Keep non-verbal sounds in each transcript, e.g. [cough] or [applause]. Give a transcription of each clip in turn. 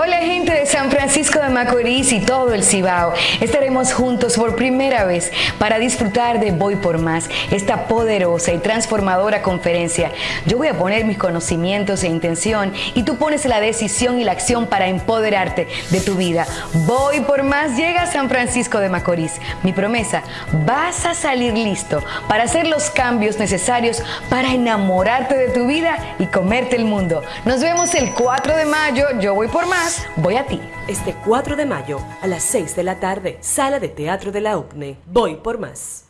Hola gente de San Francisco de Macorís y todo el Cibao. Estaremos juntos por primera vez para disfrutar de Voy por Más, esta poderosa y transformadora conferencia. Yo voy a poner mis conocimientos e intención y tú pones la decisión y la acción para empoderarte de tu vida. Voy por Más llega a San Francisco de Macorís. Mi promesa, vas a salir listo para hacer los cambios necesarios para enamorarte de tu vida y comerte el mundo. Nos vemos el 4 de mayo. Yo voy por más voy a ti. Este 4 de mayo a las 6 de la tarde, Sala de Teatro de la UPNE. Voy por más.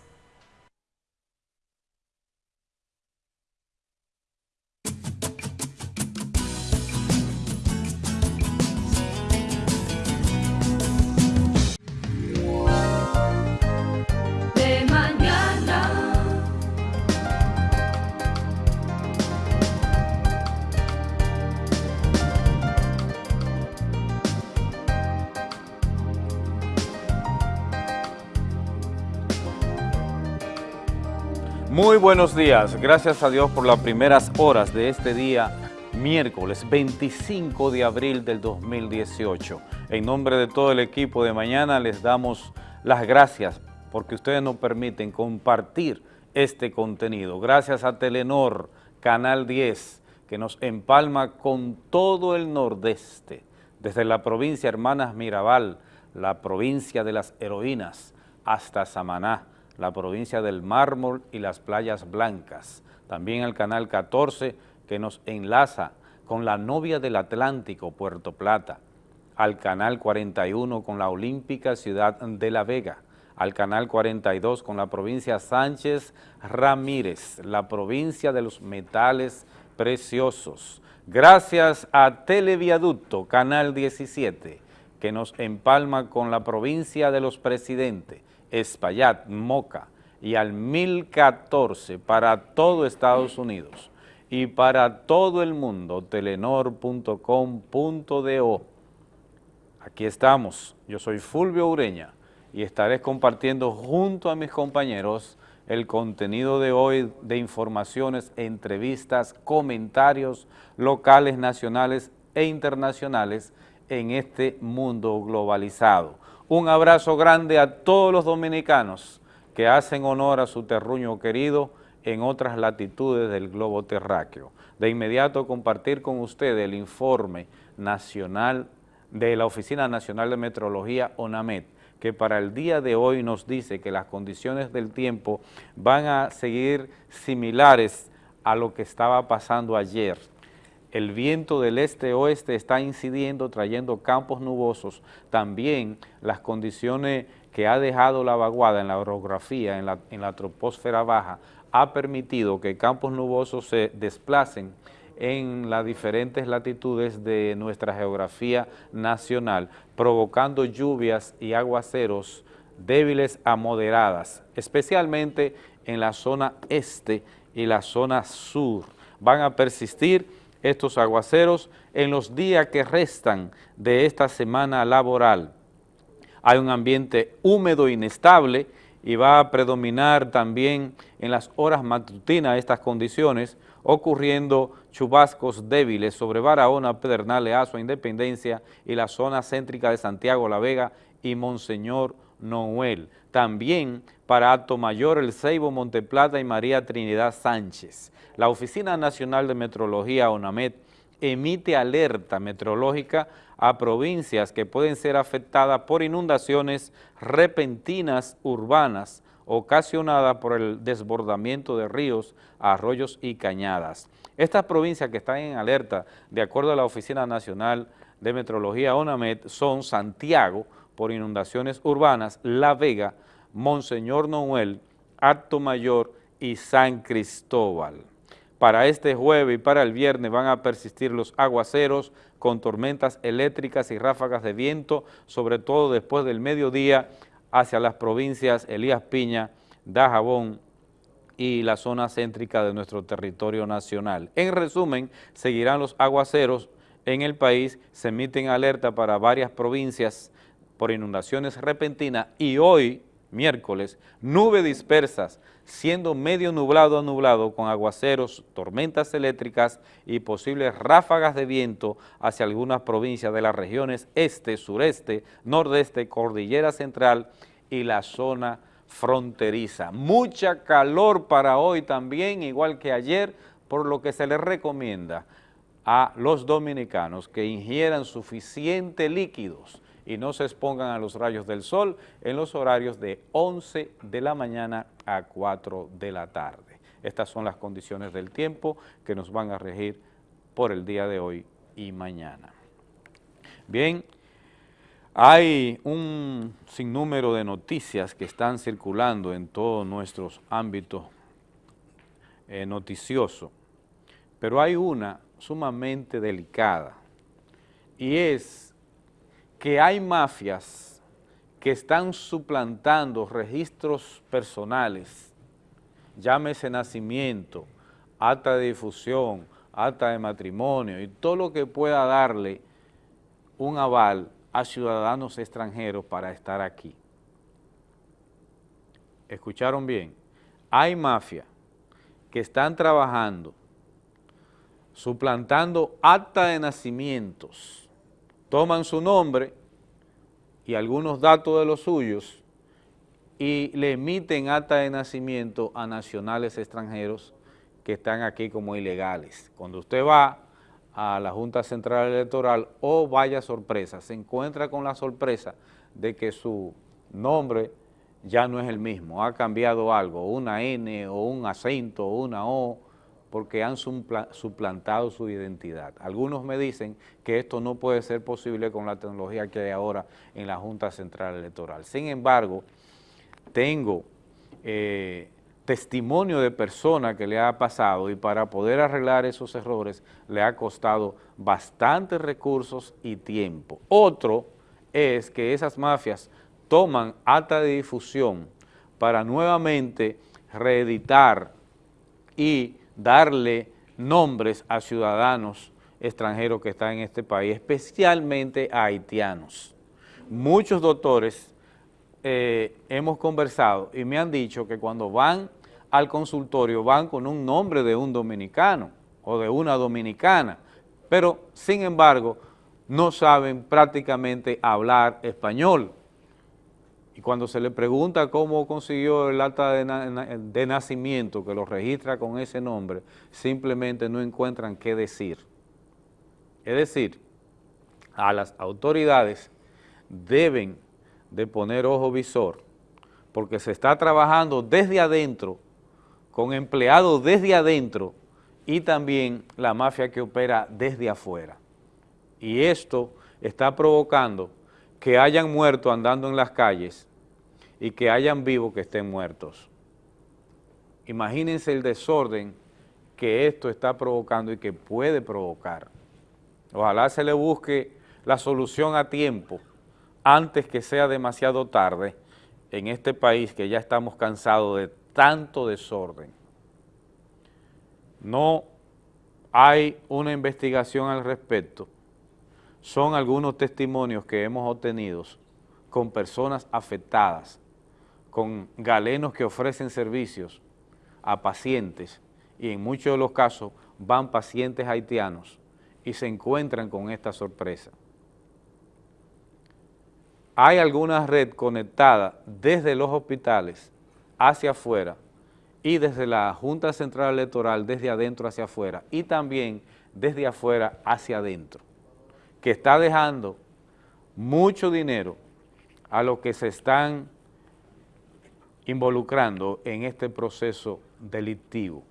Muy buenos días, gracias a Dios por las primeras horas de este día, miércoles 25 de abril del 2018. En nombre de todo el equipo de mañana les damos las gracias porque ustedes nos permiten compartir este contenido. Gracias a Telenor, Canal 10, que nos empalma con todo el nordeste, desde la provincia Hermanas Mirabal, la provincia de las heroínas, hasta Samaná la provincia del Mármol y las playas blancas. También el canal 14 que nos enlaza con la novia del Atlántico, Puerto Plata, al canal 41 con la olímpica ciudad de La Vega, al canal 42 con la provincia Sánchez Ramírez, la provincia de los metales preciosos. Gracias a Televiaducto, canal 17, que nos empalma con la provincia de los presidentes, Espaillat, Moca y al 1014 para todo Estados Unidos y para todo el mundo, telenor.com.do. Aquí estamos, yo soy Fulvio Ureña y estaré compartiendo junto a mis compañeros el contenido de hoy de informaciones, entrevistas, comentarios locales, nacionales e internacionales en este mundo globalizado. Un abrazo grande a todos los dominicanos que hacen honor a su terruño querido en otras latitudes del globo terráqueo. De inmediato compartir con ustedes el informe nacional de la Oficina Nacional de Metrología, ONAMET, que para el día de hoy nos dice que las condiciones del tiempo van a seguir similares a lo que estaba pasando ayer el viento del este-oeste está incidiendo, trayendo campos nubosos, también las condiciones que ha dejado la vaguada en la orografía, en la, en la troposfera baja, ha permitido que campos nubosos se desplacen en las diferentes latitudes de nuestra geografía nacional, provocando lluvias y aguaceros débiles a moderadas, especialmente en la zona este y la zona sur. Van a persistir estos aguaceros en los días que restan de esta semana laboral. Hay un ambiente húmedo e inestable y va a predominar también en las horas matutinas estas condiciones, ocurriendo chubascos débiles sobre Barahona, Pedernales, Azua, Independencia y la zona céntrica de Santiago, La Vega y Monseñor Noel. También para Alto Mayor, El Ceibo, Monteplata y María Trinidad Sánchez. La Oficina Nacional de Metrología, ONAMET, emite alerta meteorológica a provincias que pueden ser afectadas por inundaciones repentinas urbanas ocasionadas por el desbordamiento de ríos, arroyos y cañadas. Estas provincias que están en alerta, de acuerdo a la Oficina Nacional de Meteorología ONAMET, son Santiago, por inundaciones urbanas, La Vega, Monseñor Noel, Acto Mayor y San Cristóbal. Para este jueves y para el viernes van a persistir los aguaceros con tormentas eléctricas y ráfagas de viento, sobre todo después del mediodía hacia las provincias Elías Piña, Dajabón y la zona céntrica de nuestro territorio nacional. En resumen, seguirán los aguaceros en el país, se emiten alerta para varias provincias por inundaciones repentinas y hoy miércoles, nubes dispersas, siendo medio nublado a nublado con aguaceros, tormentas eléctricas y posibles ráfagas de viento hacia algunas provincias de las regiones este, sureste, nordeste, cordillera central y la zona fronteriza. Mucha calor para hoy también, igual que ayer, por lo que se les recomienda a los dominicanos que ingieran suficientes líquidos y no se expongan a los rayos del sol en los horarios de 11 de la mañana a 4 de la tarde. Estas son las condiciones del tiempo que nos van a regir por el día de hoy y mañana. Bien, hay un sinnúmero de noticias que están circulando en todos nuestros ámbitos eh, noticiosos, pero hay una sumamente delicada y es que hay mafias que están suplantando registros personales, llámese nacimiento, acta de difusión, acta de matrimonio y todo lo que pueda darle un aval a ciudadanos extranjeros para estar aquí. ¿Escucharon bien? Hay mafias que están trabajando, suplantando acta de nacimientos, toman su nombre y algunos datos de los suyos y le emiten acta de nacimiento a nacionales extranjeros que están aquí como ilegales. Cuando usted va a la Junta Central Electoral o vaya sorpresa, se encuentra con la sorpresa de que su nombre ya no es el mismo, ha cambiado algo, una N o un acento o una O, porque han suplantado su identidad. Algunos me dicen que esto no puede ser posible con la tecnología que hay ahora en la Junta Central Electoral. Sin embargo, tengo eh, testimonio de persona que le ha pasado y para poder arreglar esos errores le ha costado bastantes recursos y tiempo. Otro es que esas mafias toman acta de difusión para nuevamente reeditar y darle nombres a ciudadanos extranjeros que están en este país, especialmente a haitianos. Muchos doctores eh, hemos conversado y me han dicho que cuando van al consultorio van con un nombre de un dominicano o de una dominicana, pero sin embargo no saben prácticamente hablar español. Y cuando se le pregunta cómo consiguió el acta de, nacimiento que lo registra con ese nombre, simplemente no encuentran qué decir. Es decir, a las autoridades deben de poner ojo visor, porque se está trabajando desde adentro, con empleados desde adentro, y también la mafia que opera desde afuera. Y esto está provocando que hayan muerto andando en las calles y que hayan vivos que estén muertos. Imagínense el desorden que esto está provocando y que puede provocar. Ojalá se le busque la solución a tiempo, antes que sea demasiado tarde, en este país que ya estamos cansados de tanto desorden. No hay una investigación al respecto, son algunos testimonios que hemos obtenido con personas afectadas con galenos que ofrecen servicios a pacientes y en muchos de los casos van pacientes haitianos y se encuentran con esta sorpresa. Hay alguna red conectada desde los hospitales hacia afuera y desde la Junta Central Electoral desde adentro hacia afuera y también desde afuera hacia adentro, que está dejando mucho dinero a lo que se están involucrando en este proceso delictivo,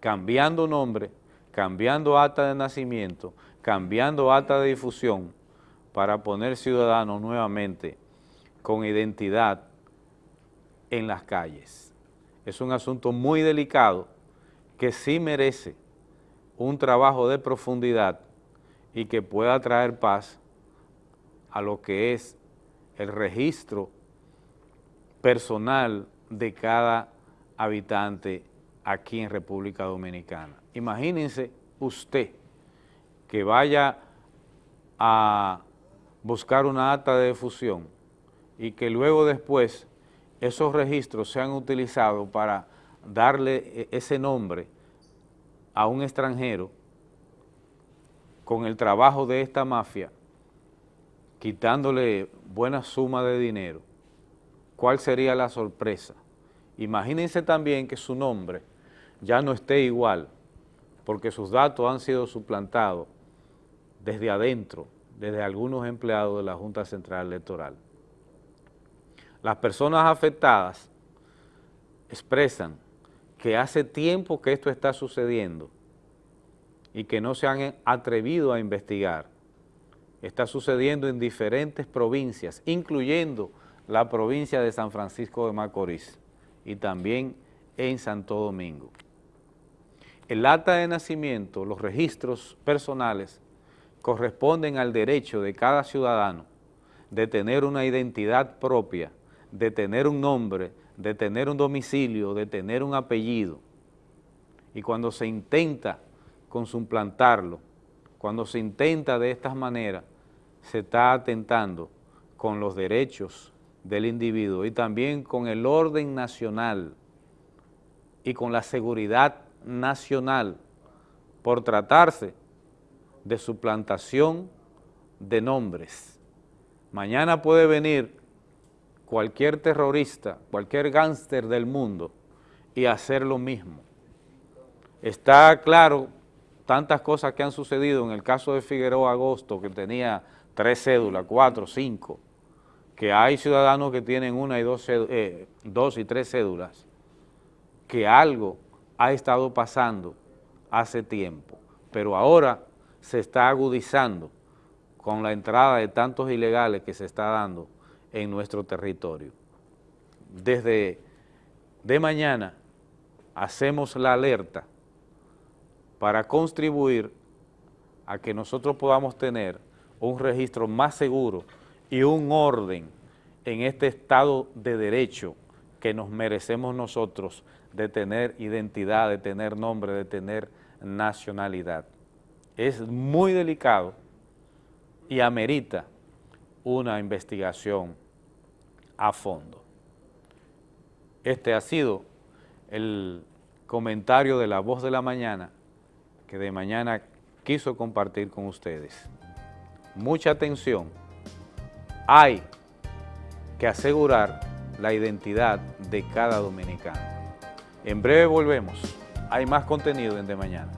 cambiando nombre, cambiando acta de nacimiento, cambiando acta de difusión para poner ciudadanos nuevamente con identidad en las calles. Es un asunto muy delicado que sí merece un trabajo de profundidad y que pueda traer paz a lo que es el registro personal de cada habitante aquí en República Dominicana. Imagínense usted que vaya a buscar una acta de difusión y que luego después esos registros sean utilizados para darle e, ese nombre a un extranjero con el trabajo de esta mafia, quitándole buena suma de dinero, ¿cuál sería la sorpresa? Imagínense también que su nombre ya no esté igual, porque sus datos han sido suplantados desde adentro, desde algunos empleados de la Junta Central Electoral. Las personas afectadas expresan que hace tiempo que esto está sucediendo y que no se han atrevido a investigar. Está sucediendo en diferentes provincias, incluyendo la provincia de San Francisco de Macorís y también en Santo Domingo. El acta de nacimiento, los registros personales, corresponden al derecho de cada ciudadano de tener una identidad propia, de tener un nombre, de tener un domicilio, de tener un apellido. Y cuando se intenta con suplantarlo, cuando se intenta de esta manera, se está atentando con los derechos del individuo y también con el orden nacional y con la seguridad nacional por tratarse de suplantación de nombres. Mañana puede venir cualquier terrorista, cualquier gángster del mundo y hacer lo mismo. Está claro tantas cosas que han sucedido en el caso de Figueroa Agosto, que tenía tres cédulas, cuatro, cinco, que hay ciudadanos que tienen una y dos, eh, dos y tres cédulas, que algo ha estado pasando hace tiempo, pero ahora se está agudizando con la entrada de tantos ilegales que se está dando en nuestro territorio. Desde de mañana hacemos la alerta para contribuir a que nosotros podamos tener un registro más seguro y un orden en este Estado de Derecho que nos merecemos nosotros de tener identidad, de tener nombre, de tener nacionalidad. Es muy delicado y amerita una investigación a fondo. Este ha sido el comentario de La Voz de la Mañana que de mañana quiso compartir con ustedes. Mucha atención, hay que asegurar la identidad de cada dominicano. En breve volvemos, hay más contenido en De Mañana.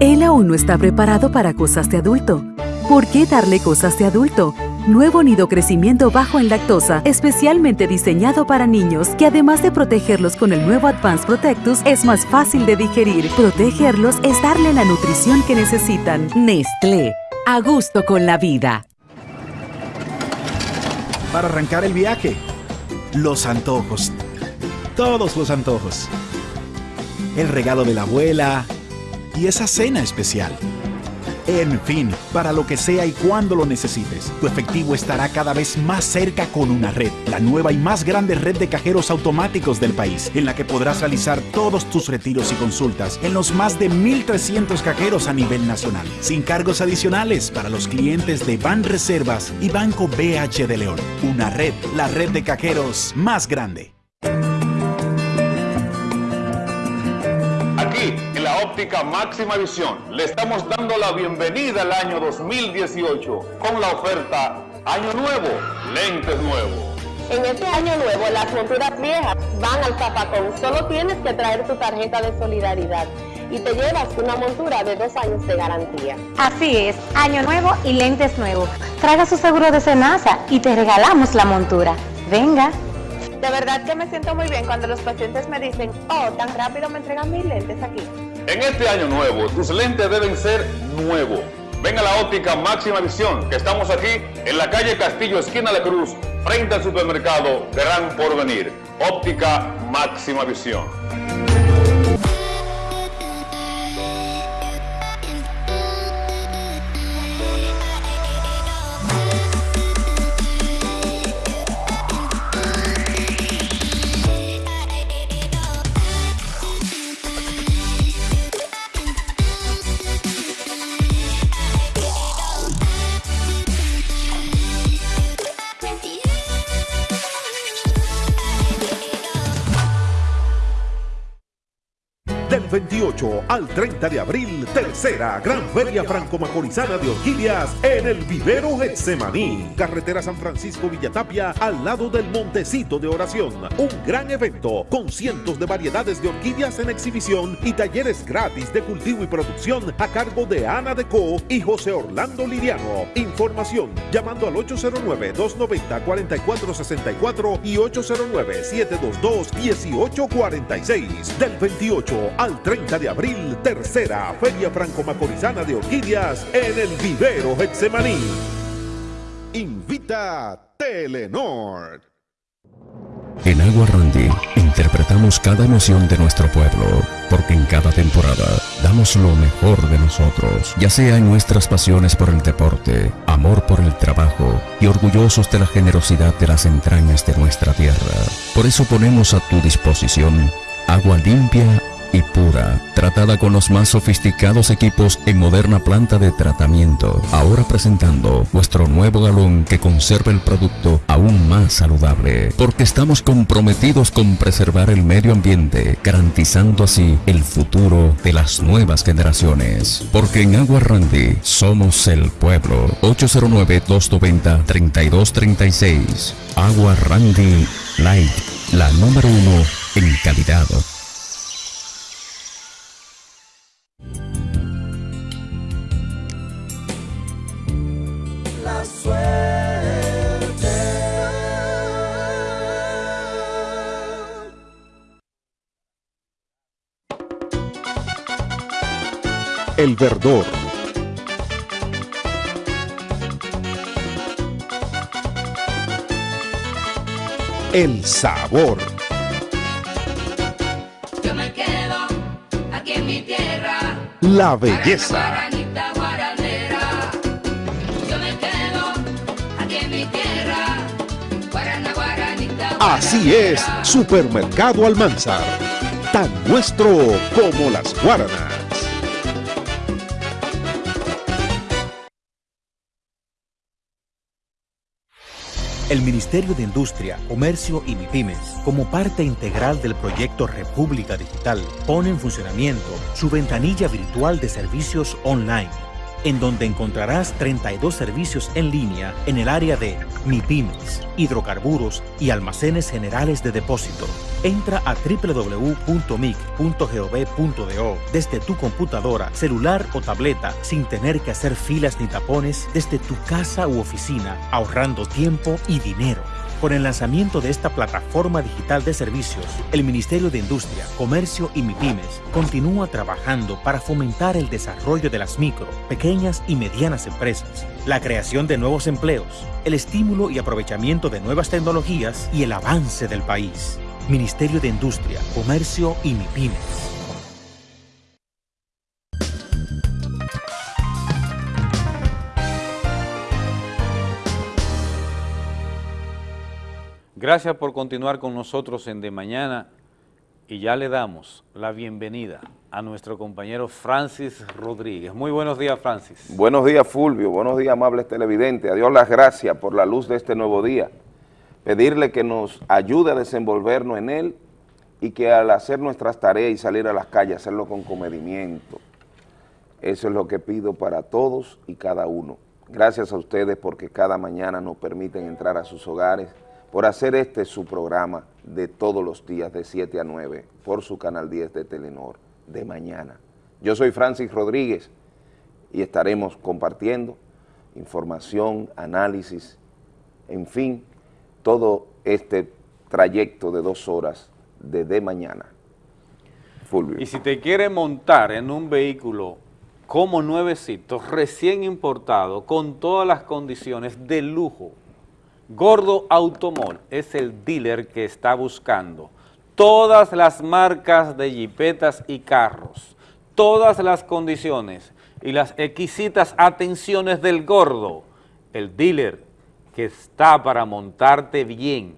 Él aún no está preparado para cosas de adulto. ¿Por qué darle cosas de adulto? Nuevo nido crecimiento bajo en lactosa, especialmente diseñado para niños, que además de protegerlos con el nuevo Advanced Protectus, es más fácil de digerir. Protegerlos es darle la nutrición que necesitan. Nestlé, a gusto con la vida. Para arrancar el viaje, los antojos. Todos los antojos. El regalo de la abuela y esa cena especial. En fin, para lo que sea y cuando lo necesites, tu efectivo estará cada vez más cerca con una red, la nueva y más grande red de cajeros automáticos del país, en la que podrás realizar todos tus retiros y consultas en los más de 1.300 cajeros a nivel nacional, sin cargos adicionales para los clientes de Ban Reservas y Banco BH de León. Una red, la red de cajeros más grande. Óptica máxima visión, le estamos dando la bienvenida al año 2018 con la oferta Año Nuevo, lentes nuevos. En este año nuevo, las monturas viejas van al zapacón. Solo tienes que traer tu tarjeta de solidaridad y te llevas una montura de dos años de garantía. Así es, año nuevo y lentes nuevos. Traiga su seguro de Senasa y te regalamos la montura. Venga. De verdad que me siento muy bien cuando los pacientes me dicen, oh, tan rápido me entregan mis lentes aquí. En este año nuevo, tus lentes deben ser nuevos. Ven a la óptica máxima visión, que estamos aquí en la calle Castillo, esquina La Cruz, frente al supermercado Gran Porvenir. Óptica máxima visión. 28 al 30 de abril, tercera Gran Feria Franco-Macorizana de Orquídeas en el Vivero Getsemaní. Carretera San Francisco Villatapia al lado del Montecito de Oración. Un gran evento con cientos de variedades de orquídeas en exhibición y talleres gratis de cultivo y producción a cargo de Ana Deco y José Orlando Liriano. Información llamando al 809-290-4464 y 809-722-1846. Del 28 al 30 de abril, tercera Feria Franco-Macorizana de Orquídeas en el Vivero Hexemaní. Invita Telenor. En Agua Randy interpretamos cada emoción de nuestro pueblo, porque en cada temporada damos lo mejor de nosotros, ya sea en nuestras pasiones por el deporte, amor por el trabajo y orgullosos de la generosidad de las entrañas de nuestra tierra. Por eso ponemos a tu disposición agua limpia y pura, tratada con los más sofisticados equipos en moderna planta de tratamiento. Ahora presentando nuestro nuevo galón que conserva el producto aún más saludable, porque estamos comprometidos con preservar el medio ambiente, garantizando así el futuro de las nuevas generaciones. Porque en Agua Randy somos el pueblo. 809-290-3236. Agua Randy Light, la número uno en calidad. El verdor. El sabor. Yo me quedo aquí en mi tierra. La belleza. Así es, Supermercado Almanzar. Tan nuestro como las guaranas. El Ministerio de Industria, Comercio y MIPIMES, como parte integral del proyecto República Digital, pone en funcionamiento su ventanilla virtual de servicios online, en donde encontrarás 32 servicios en línea en el área de MIPIMES, hidrocarburos y almacenes generales de depósito. Entra a www.mic.gov.do desde tu computadora, celular o tableta sin tener que hacer filas ni tapones desde tu casa u oficina, ahorrando tiempo y dinero. Con el lanzamiento de esta plataforma digital de servicios, el Ministerio de Industria, Comercio y MIPIMES continúa trabajando para fomentar el desarrollo de las micro, pequeñas y medianas empresas, la creación de nuevos empleos, el estímulo y aprovechamiento de nuevas tecnologías y el avance del país. Ministerio de Industria, Comercio y MIPIMES. Gracias por continuar con nosotros en De Mañana y ya le damos la bienvenida a nuestro compañero Francis Rodríguez. Muy buenos días, Francis. Buenos días, Fulvio. Buenos días, amables televidentes. A Dios las gracias por la luz de este nuevo día. Pedirle que nos ayude a desenvolvernos en él y que al hacer nuestras tareas y salir a las calles, hacerlo con comedimiento. Eso es lo que pido para todos y cada uno. Gracias a ustedes porque cada mañana nos permiten entrar a sus hogares, por hacer este su programa de todos los días de 7 a 9 por su canal 10 de Telenor de mañana. Yo soy Francis Rodríguez y estaremos compartiendo información, análisis, en fin, todo este trayecto de dos horas de de mañana. Fulvio. Y si te quiere montar en un vehículo como nuevecito, recién importado, con todas las condiciones de lujo, Gordo Automol es el dealer que está buscando todas las marcas de jipetas y carros, todas las condiciones y las exquisitas atenciones del Gordo, el dealer que está para montarte bien.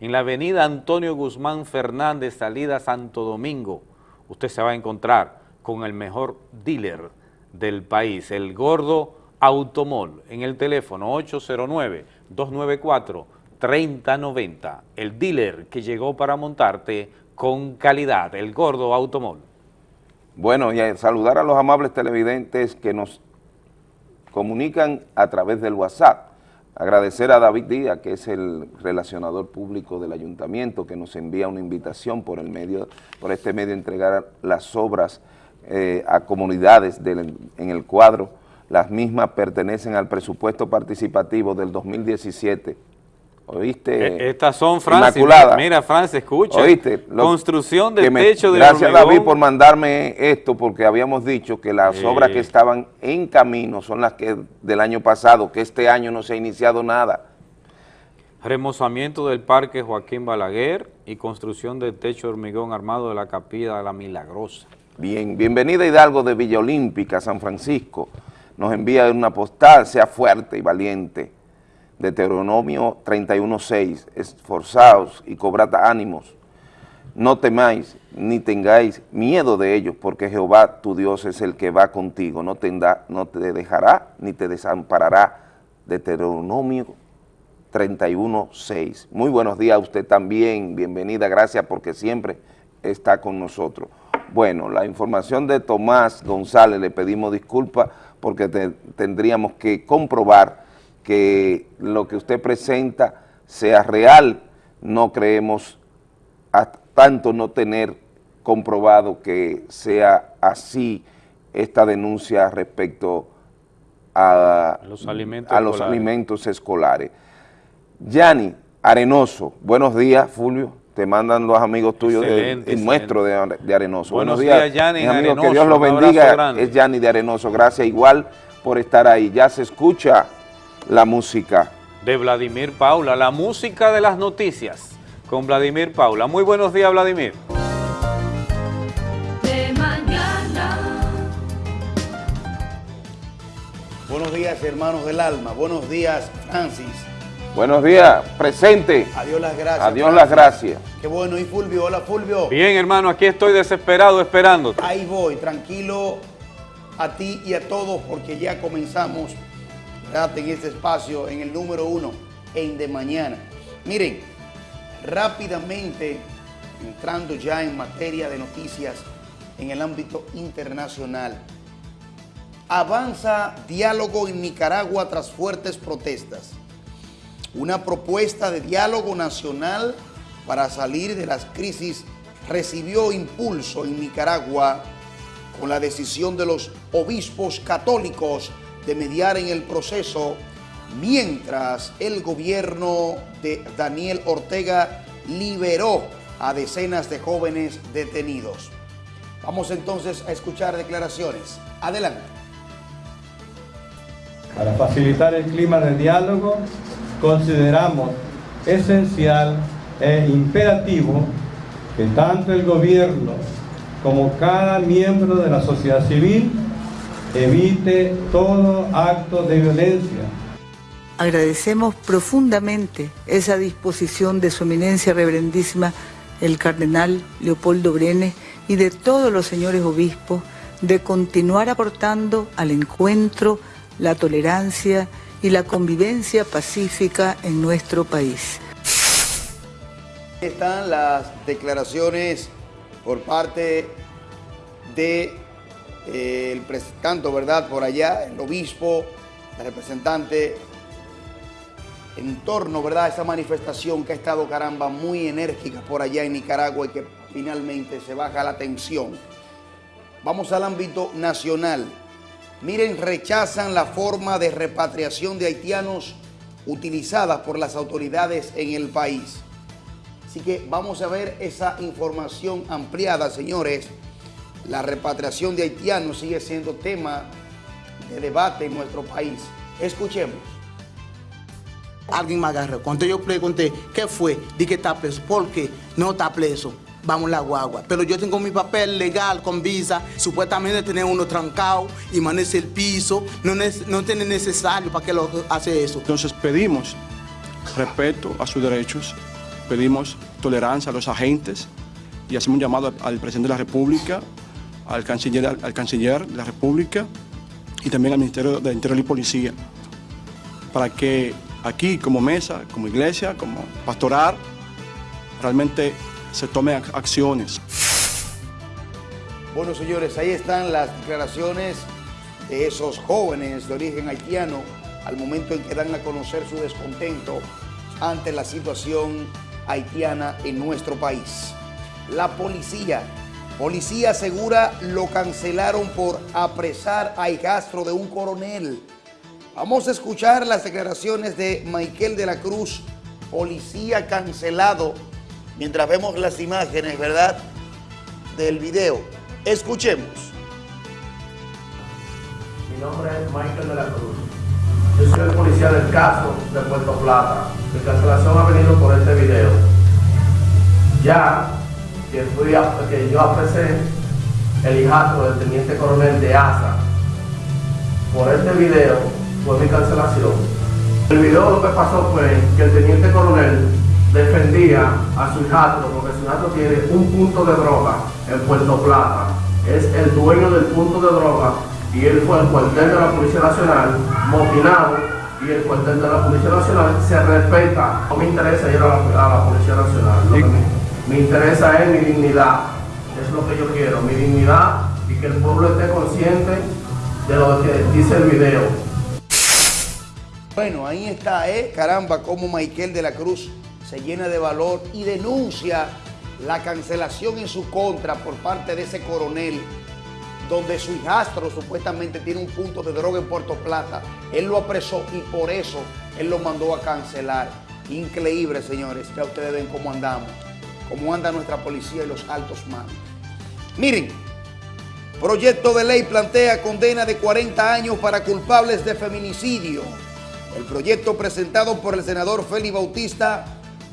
En la avenida Antonio Guzmán Fernández, salida Santo Domingo, usted se va a encontrar con el mejor dealer del país, el Gordo Automol, en el teléfono 809-294-3090, el dealer que llegó para montarte con calidad, el Gordo Automol. Bueno, y a saludar a los amables televidentes que nos comunican a través del WhatsApp. Agradecer a David Díaz, que es el relacionador público del ayuntamiento, que nos envía una invitación por el medio, por este medio entregar las obras eh, a comunidades en el cuadro. Las mismas pertenecen al presupuesto participativo del 2017. ¿Oíste? Eh, Estas son, Francis, Inmaculada. mira, Francis, escucha. ¿Oíste? Lo- Construcción del me- techo de Gracias, hormigón. David, por mandarme esto, porque habíamos dicho que las obras que estaban en camino son las que del año pasado, que este año no se ha iniciado nada. Remozamiento del Parque Joaquín Balaguer y construcción del techo de hormigón armado de la Capilla de la Milagrosa. Bien, bienvenida Hidalgo de Villa Olímpica, San Francisco. Nos envía una postal, sea fuerte y valiente. Deuteronomio 31.6, esforzaos y cobrad ánimos. No temáis ni tengáis miedo de ellos, porque Jehová tu Dios es el que va contigo, no te, no te dejará ni te desamparará. Deuteronomio 31.6. Muy buenos días a usted también, bienvenida, gracias porque siempre está con nosotros. Bueno, la información de Tomás González, le pedimos disculpas porque te- tendríamos que comprobar que lo que usted presenta sea real, no creemos hasta tanto no tener comprobado que sea así esta denuncia respecto a Los alimentos a los escolares. alimentos escolares. Yani Arenoso, buenos días, Fulvio. Te mandan los amigos tuyos, de, Excelente, el nuestro de, Are- de Arenoso. Buenos días, amigos, Arenoso, que Dios los bendiga. Es Yani de Arenoso, gracias igual por estar ahí. Ya se escucha la música. De Vladimir Paula, la música de las noticias con Vladimir Paula. Muy buenos días, Vladimir. de mañana. Buenos días, hermanos del alma. Buenos días, Francis. Buenos días, presente. Adiós las gracias. Adiós las gracias. Qué bueno. ¿Y Fulvio? Hola, Fulvio. Bien, hermano, aquí estoy desesperado esperándote. Ahí voy, tranquilo a ti y a todos porque ya comenzamos ¿verdad? en este espacio, en el número uno, en De Mañana. Miren, rápidamente, entrando ya en materia de noticias en el ámbito internacional. Avanza diálogo en Nicaragua tras fuertes protestas. Una propuesta de diálogo nacional para salir de las crisis recibió impulso en Nicaragua con la decisión de los obispos católicos de mediar en el proceso, mientras el gobierno de Daniel Ortega liberó a decenas de jóvenes detenidos. Vamos entonces a escuchar declaraciones. Adelante. Para facilitar el clima de diálogo, consideramos esencial e imperativo que tanto el gobierno como cada miembro de la sociedad civil evite todo acto de violencia. Agradecemos profundamente esa disposición de su eminencia reverendísima el cardenal Leopoldo Brenes y de todos los señores obispos de continuar aportando al encuentro, la tolerancia y la convivencia pacífica en nuestro país. Están las declaraciones por parte de eh, el ¿verdad? Por allá, el obispo, el representante, en torno, ¿verdad? A esta manifestación que ha estado, caramba, muy enérgica por allá en Nicaragua y que finalmente se baja la tensión. Vamos al ámbito nacional. Miren, rechazan la forma de repatriación de haitianos utilizada por las autoridades en el país. Así que vamos a ver esa información ampliada, señores. La repatriación de haitianos sigue siendo tema de debate en nuestro país. Escuchemos. Alguien me agarró. Cuando yo pregunté, ¿qué fue? Dije que está preso. ¿Por qué? No está preso. Vamos la guagua. Pero yo tengo mi papel legal con visa. Supuestamente tener uno trancado y manejar el piso. No, no tiene necesario para que lo hace eso. Entonces pedimos respeto a sus derechos, pedimos tolerancia a los agentes y hacemos un llamado al, al presidente de la República, al canciller, al, canciller de la República y también al Ministerio de Interior y Policía para que aquí como mesa, como iglesia, como pastoral, realmente se tomen ac- acciones. Bueno, señores, ahí están las declaraciones de esos jóvenes de origen haitiano al momento en que dan a conocer su descontento ante la situación haitiana en nuestro país. La policía, policía asegura lo cancelaron por apresar a hijastro de un coronel. Vamos a escuchar las declaraciones de Michael de la Cruz, policía cancelado, mientras vemos las imágenes, ¿verdad?, del video. Escuchemos. Mi nombre es Michael de la Cruz. Yo soy el policía del caso de Puerto Plata. Mi cancelación ha venido por este video. Ya que, fui que yo apresé el hijastro del teniente coronel de ASA. Por este video fue mi cancelación. El video lo que pasó fue que el teniente coronel defendía a su hijastro porque su hijastro tiene un punto de droga en Puerto Plata. Es el dueño del punto de droga y él fue al cuartel de la Policía Nacional, motinado, y el cuartel de la Policía Nacional se respeta. No me interesa ir a la, Policía Nacional. Lo que me, me interesa es mi dignidad. Es lo que yo quiero, mi dignidad y que el pueblo esté consciente de lo que dice el video. Bueno, ahí está, ¿eh? Caramba, cómo Michael de la Cruz se llena de valor y denuncia la cancelación en su contra por parte de ese coronel, donde su hijastro supuestamente tiene un punto de droga en Puerto Plata. Él lo apresó y por eso él lo mandó a cancelar. Increíble, señores. Ya ustedes ven cómo andamos, cómo anda nuestra policía y los altos mandos. Miren, proyecto de ley plantea condena de 40 años para culpables de feminicidio. El proyecto presentado por el senador Félix Bautista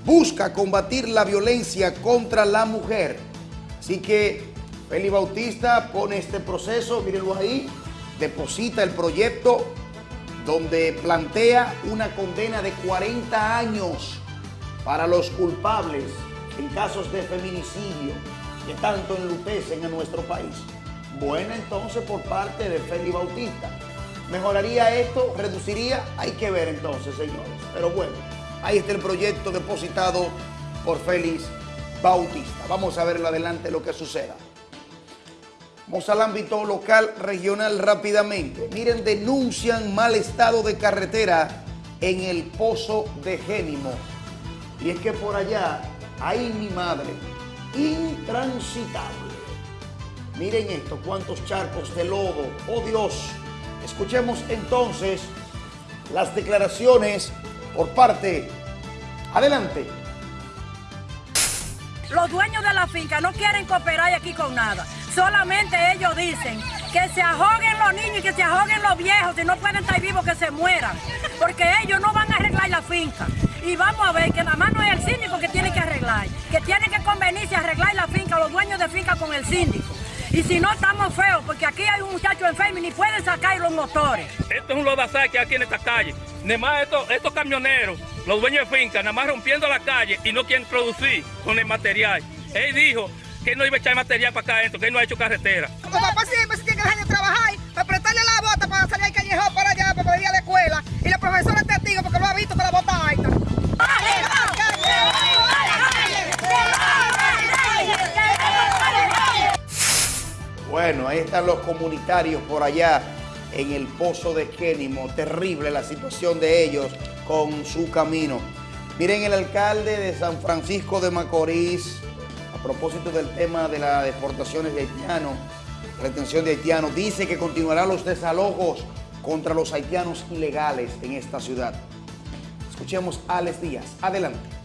busca combatir la violencia contra la mujer. Así que Félix Bautista pone este proceso, mírenlo ahí, deposita el proyecto donde plantea una condena de 40 años para los culpables en casos de feminicidio que tanto enlutecen en nuestro país. Buena entonces por parte de Félix Bautista. ¿Mejoraría esto? ¿Reduciría? Hay que ver entonces, señores. Pero bueno, ahí está el proyecto depositado por Félix Bautista. Vamos a ver en adelante lo que suceda. Vamos al ámbito local, regional rápidamente. Miren, denuncian mal estado de carretera en el Pozo de Génimo. Y es que por allá, ahí mi madre, intransitable. Miren esto, cuántos charcos de lodo. Oh Dios. Escuchemos entonces las declaraciones por parte. Adelante. Los dueños de la finca no quieren cooperar aquí con nada. Solamente ellos dicen que se ahoguen los niños y que se ahoguen los viejos. Si no pueden estar vivos, que se mueran. Porque ellos no van a arreglar la finca. Y vamos a ver que nada más no es el síndico que tiene que arreglar. Que tiene que convenirse a arreglar la finca, los dueños de finca con el síndico. Y si no, estamos feos, porque aquí hay un muchacho enfermo y ni pueden sacar los motores. Esto es un lodazal que hay aquí en esta calle. Nada más estos, estos camioneros, los dueños de finca, nada más rompiendo la calle y no quieren producir con el material. Él dijo que él no iba a echar material para acá adentro, que él no ha hecho carretera. Los papás siempre se tienen que dejar de trabajar para prestarle la bota para salir al callejón para allá, para poder ir a la escuela. Y la profesora es testigo porque lo ha visto con la bota alta. Bueno, ahí están los comunitarios por allá en el pozo de Kénimo. Terrible la situación de ellos con su camino. Miren, el alcalde de San Francisco de Macorís, a propósito del tema de las deportaciones de haitianos, retención de haitianos, dice que continuarán los desalojos contra los haitianos ilegales en esta ciudad. Escuchemos a Alex Díaz. Adelante.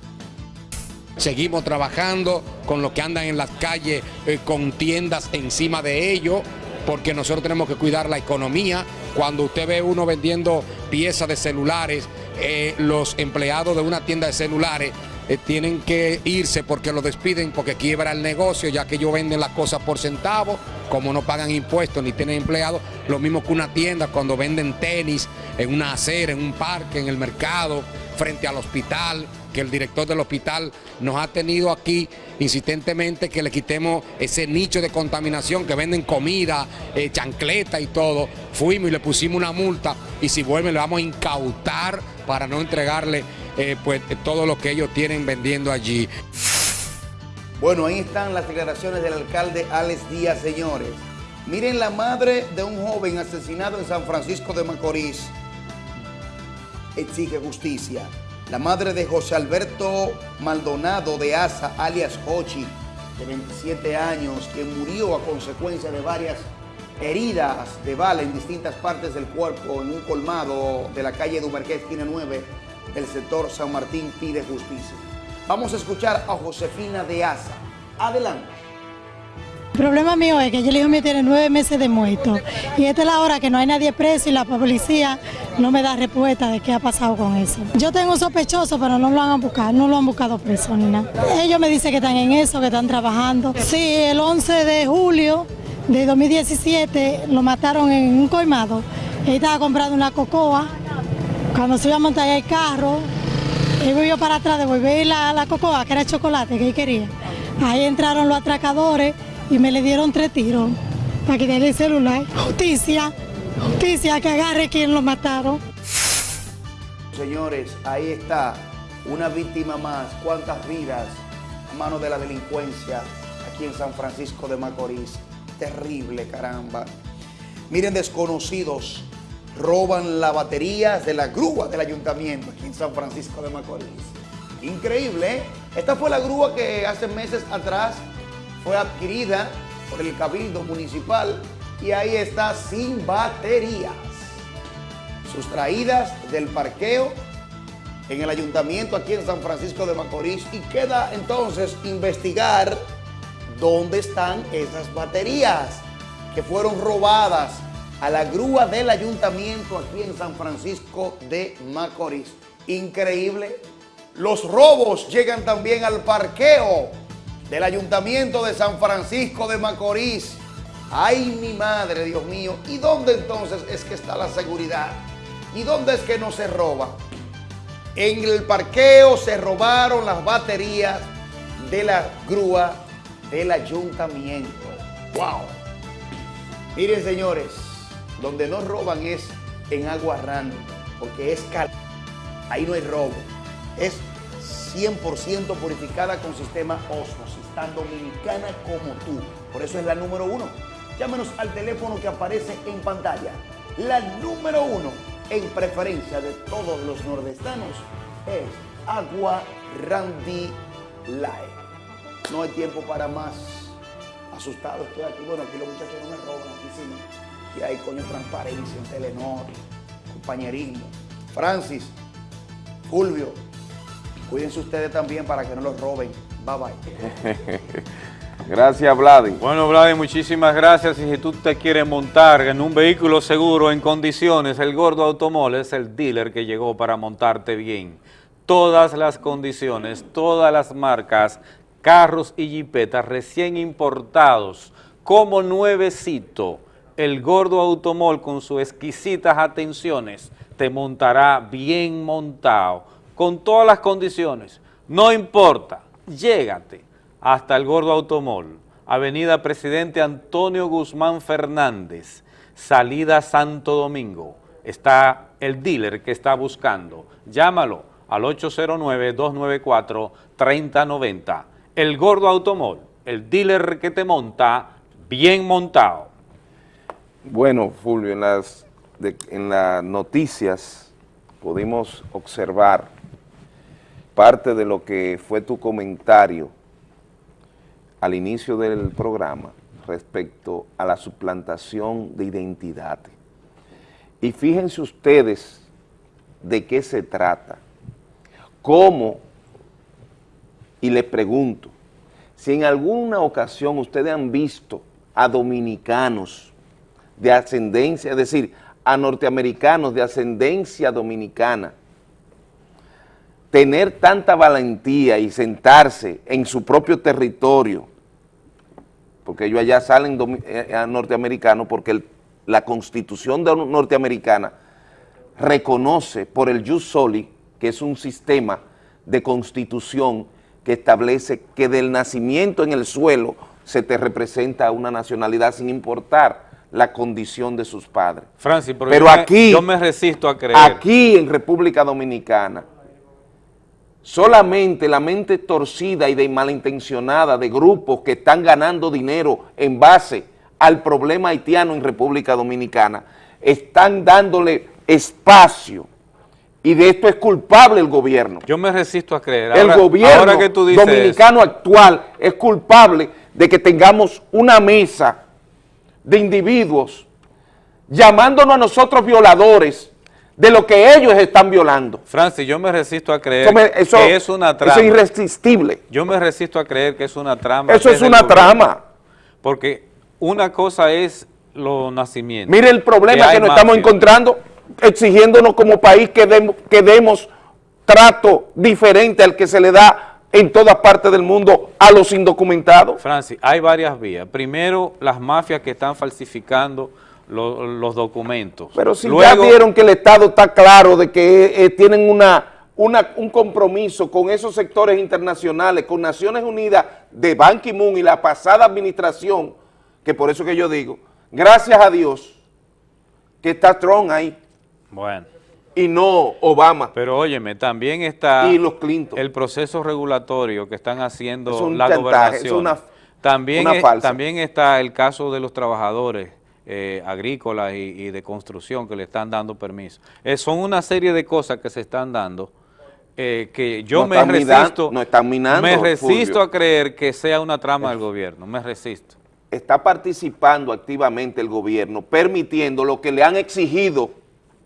Seguimos trabajando con los que andan en las calles eh, con tiendas encima de ellos, porque nosotros tenemos que cuidar la economía. Cuando usted ve uno vendiendo piezas de celulares, eh, los empleados de una tienda de celulares eh, tienen que irse porque lo despiden, porque quiebra el negocio, ya que ellos venden las cosas por centavos, como no pagan impuestos ni tienen empleados, lo mismo que una tienda cuando venden tenis en una acera, en un parque, en el mercado, frente al hospital, que el director del hospital nos ha tenido aquí insistentemente que le quitemos ese nicho de contaminación que venden comida, eh, chancleta y todo. Fuimos y le pusimos una multa y si vuelven le vamos a incautar para no entregarle eh, pues, todo lo que ellos tienen vendiendo allí. Bueno, ahí están las declaraciones del alcalde Alex Díaz, señores. Miren la madre de un joven asesinado en San Francisco de Macorís. Exige justicia. La madre de José Alberto Maldonado de Asa, alias Hochi, de 27 años, que murió a consecuencia de varias heridas de bala en distintas partes del cuerpo en un colmado de la calle Dumerqué, esquina 9, del sector San Martín, pide justicia. Vamos a escuchar a Josefina de Asa. Adelante. El problema mío es que el hijo mío tiene nueve meses de muerto y esta es la hora que no hay nadie preso y la policía no me da respuesta de qué ha pasado con eso. Yo tengo un sospechoso, pero no lo han buscado, no lo han buscado preso ni nada. Ellos me dicen que están en eso, que están trabajando. Sí, el 11 de julio de 2017 lo mataron en un colmado. Él estaba comprando una cocoa. Cuando se iba a montar el carro, él volvió para atrás, devolver la, la cocoa, que era chocolate que él quería. Ahí entraron los atracadores y me le dieron tres tiros para quitarle el celular. Justicia, justicia, que agarre quien lo mataron. Señores, ahí está una víctima más. ¿Cuántas vidas a mano de la delincuencia aquí en San Francisco de Macorís? Terrible, caramba. Miren, desconocidos roban las baterías de la grúa del ayuntamiento aquí en San Francisco de Macorís. Increíble, ¿eh? Esta fue la grúa que hace meses atrás fue adquirida por el Cabildo Municipal y ahí está sin baterías. Sustraídas del parqueo en el ayuntamiento aquí en San Francisco de Macorís y queda entonces investigar dónde están esas baterías que fueron robadas a la grúa del ayuntamiento aquí en San Francisco de Macorís. Increíble. Los robos llegan también al parqueo del Ayuntamiento de San Francisco de Macorís. ¡Ay, mi madre, Dios mío! ¿Y dónde entonces es que está la seguridad? ¿Y dónde es que no se roba? En el parqueo se robaron las baterías de la grúa del ayuntamiento. ¡Wow! Miren, señores, donde no roban es en agua random, porque es cal... Ahí no hay robo. Es 100% purificada con sistema Osmosis, tan dominicana como tú. Por eso es la número uno. Llámenos al teléfono que aparece en pantalla. La número uno en preferencia de todos los nordestanos es Agua Randy Light. No hay tiempo para más. Asustado estoy aquí. Bueno, aquí los muchachos no me roban, aquí sí. Y hay coño transparencia en Telenor, compañerismo. Francis, Fulvio, Cuídense ustedes también para que no los roben. Bye bye. [laughs] gracias, Vladi. Bueno, Vladi, muchísimas gracias. Y si tú te quieres montar en un vehículo seguro, en condiciones, el Gordo Automol es el dealer que llegó para montarte bien. Todas las condiciones, todas las marcas, carros y jipetas recién importados, como nuevecito, el Gordo Automol con sus exquisitas atenciones te montará bien montado con todas las condiciones, no importa, llégate hasta el Gordo Automol, Avenida Presidente Antonio Guzmán Fernández, salida Santo Domingo. Está el dealer que está buscando. Llámalo al 809-294-3090. El Gordo Automol, el dealer que te monta bien montado. Bueno, Fulvio, en las, en las noticias pudimos observar parte de lo que fue tu comentario al inicio del programa respecto a la suplantación de identidad. Y fíjense ustedes de qué se trata, cómo, y les pregunto, si en alguna ocasión ustedes han visto a dominicanos de ascendencia, es decir, a norteamericanos de ascendencia dominicana, tener tanta valentía y sentarse en su propio territorio, porque ellos allá salen eh, norteamericanos porque la constitución norteamericana reconoce por el jus soli, que es un sistema de constitución que establece que del nacimiento en el suelo se te representa una nacionalidad sin importar la condición de sus padres. Francis, pero, aquí, yo me resisto a creer. Aquí en República Dominicana, solamente la mente torcida y de malintencionada de grupos que están ganando dinero en base al problema haitiano en República Dominicana, están dándole espacio y de esto es culpable el gobierno. Yo me resisto a creer. el gobierno ahora que tú dices dominicano actual es culpable de que tengamos una mesa de individuos llamándonos a nosotros violadores de lo que ellos están violando. Francis, yo me resisto a creer Eso me- eso- que es una eso trama. es irresistible. Yo me resisto a creer que es una trama. Eso es una trama. Porque una cosa es los nacimientos. Mire el problema que, hay nos estamos encontrando exigiéndonos como país que, demos- que demos trato diferente al que se le da en todas partes del mundo a los indocumentados. Francis, hay varias vías. Primero, las mafias que están falsificando lo- los documentos. Pero si Luego, ya vieron que el Estado está claro de que eh, tienen una, una- un compromiso con esos sectores internacionales, con Naciones Unidas, de Ban Ki-moon y la pasada administración, que por eso que yo digo, gracias a Dios que está Trump ahí Bueno. y no Obama. Pero óyeme, también está Y los Clinton. el proceso regulatorio que están haciendo Es un la chantaje, gobernación. es una- también, una es- falsa. también está el caso de los trabajadores eh, agrícolas y, y de construcción que le están dando permiso. Eh, son una serie de cosas que se están dando eh, que yo No me resisto, no están minando, me resisto Fulvio. a creer que sea una trama del gobierno, me resisto. está participando activamente el gobierno, permitiendo lo que le han exigido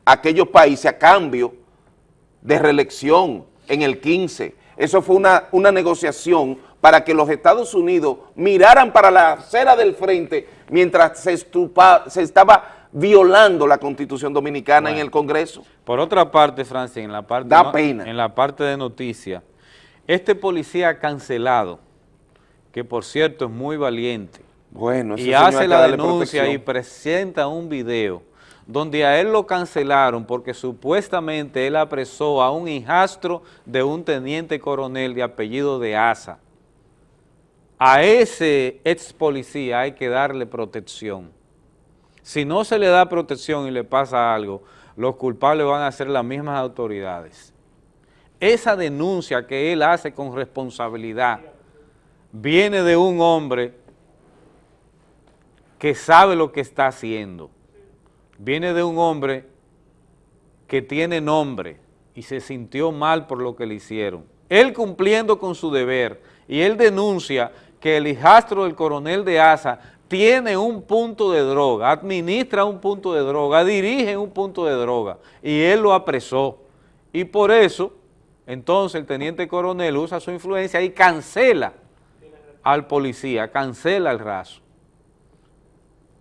a aquellos países a cambio de reelección en el 15. Eso fue una, una negociación para que los Estados Unidos miraran para la acera del frente mientras se, estupa- se estaba violando la Constitución Dominicana en el Congreso. Por otra parte, Francis, en la parte, Da no- pena. en la parte de noticias, este policía cancelado, que por cierto es muy valiente, Bueno, y hace la denuncia y presenta un video donde a él lo cancelaron porque supuestamente él apresó a un hijastro de un teniente coronel de apellido de Asa. A ese ex policía hay que darle protección. Si no se le da protección y le pasa algo, los culpables van a ser las mismas autoridades. Esa denuncia que él hace con responsabilidad viene de un hombre que sabe lo que está haciendo. Viene de un hombre que tiene nombre y se sintió mal por lo que le hicieron. Él cumpliendo con su deber y él denuncia que el hijastro del coronel de Asa tiene un punto de droga, administra un punto de droga, dirige un punto de droga y él lo apresó. Y por eso, entonces el teniente coronel usa su influencia y cancela al policía, cancela el raso.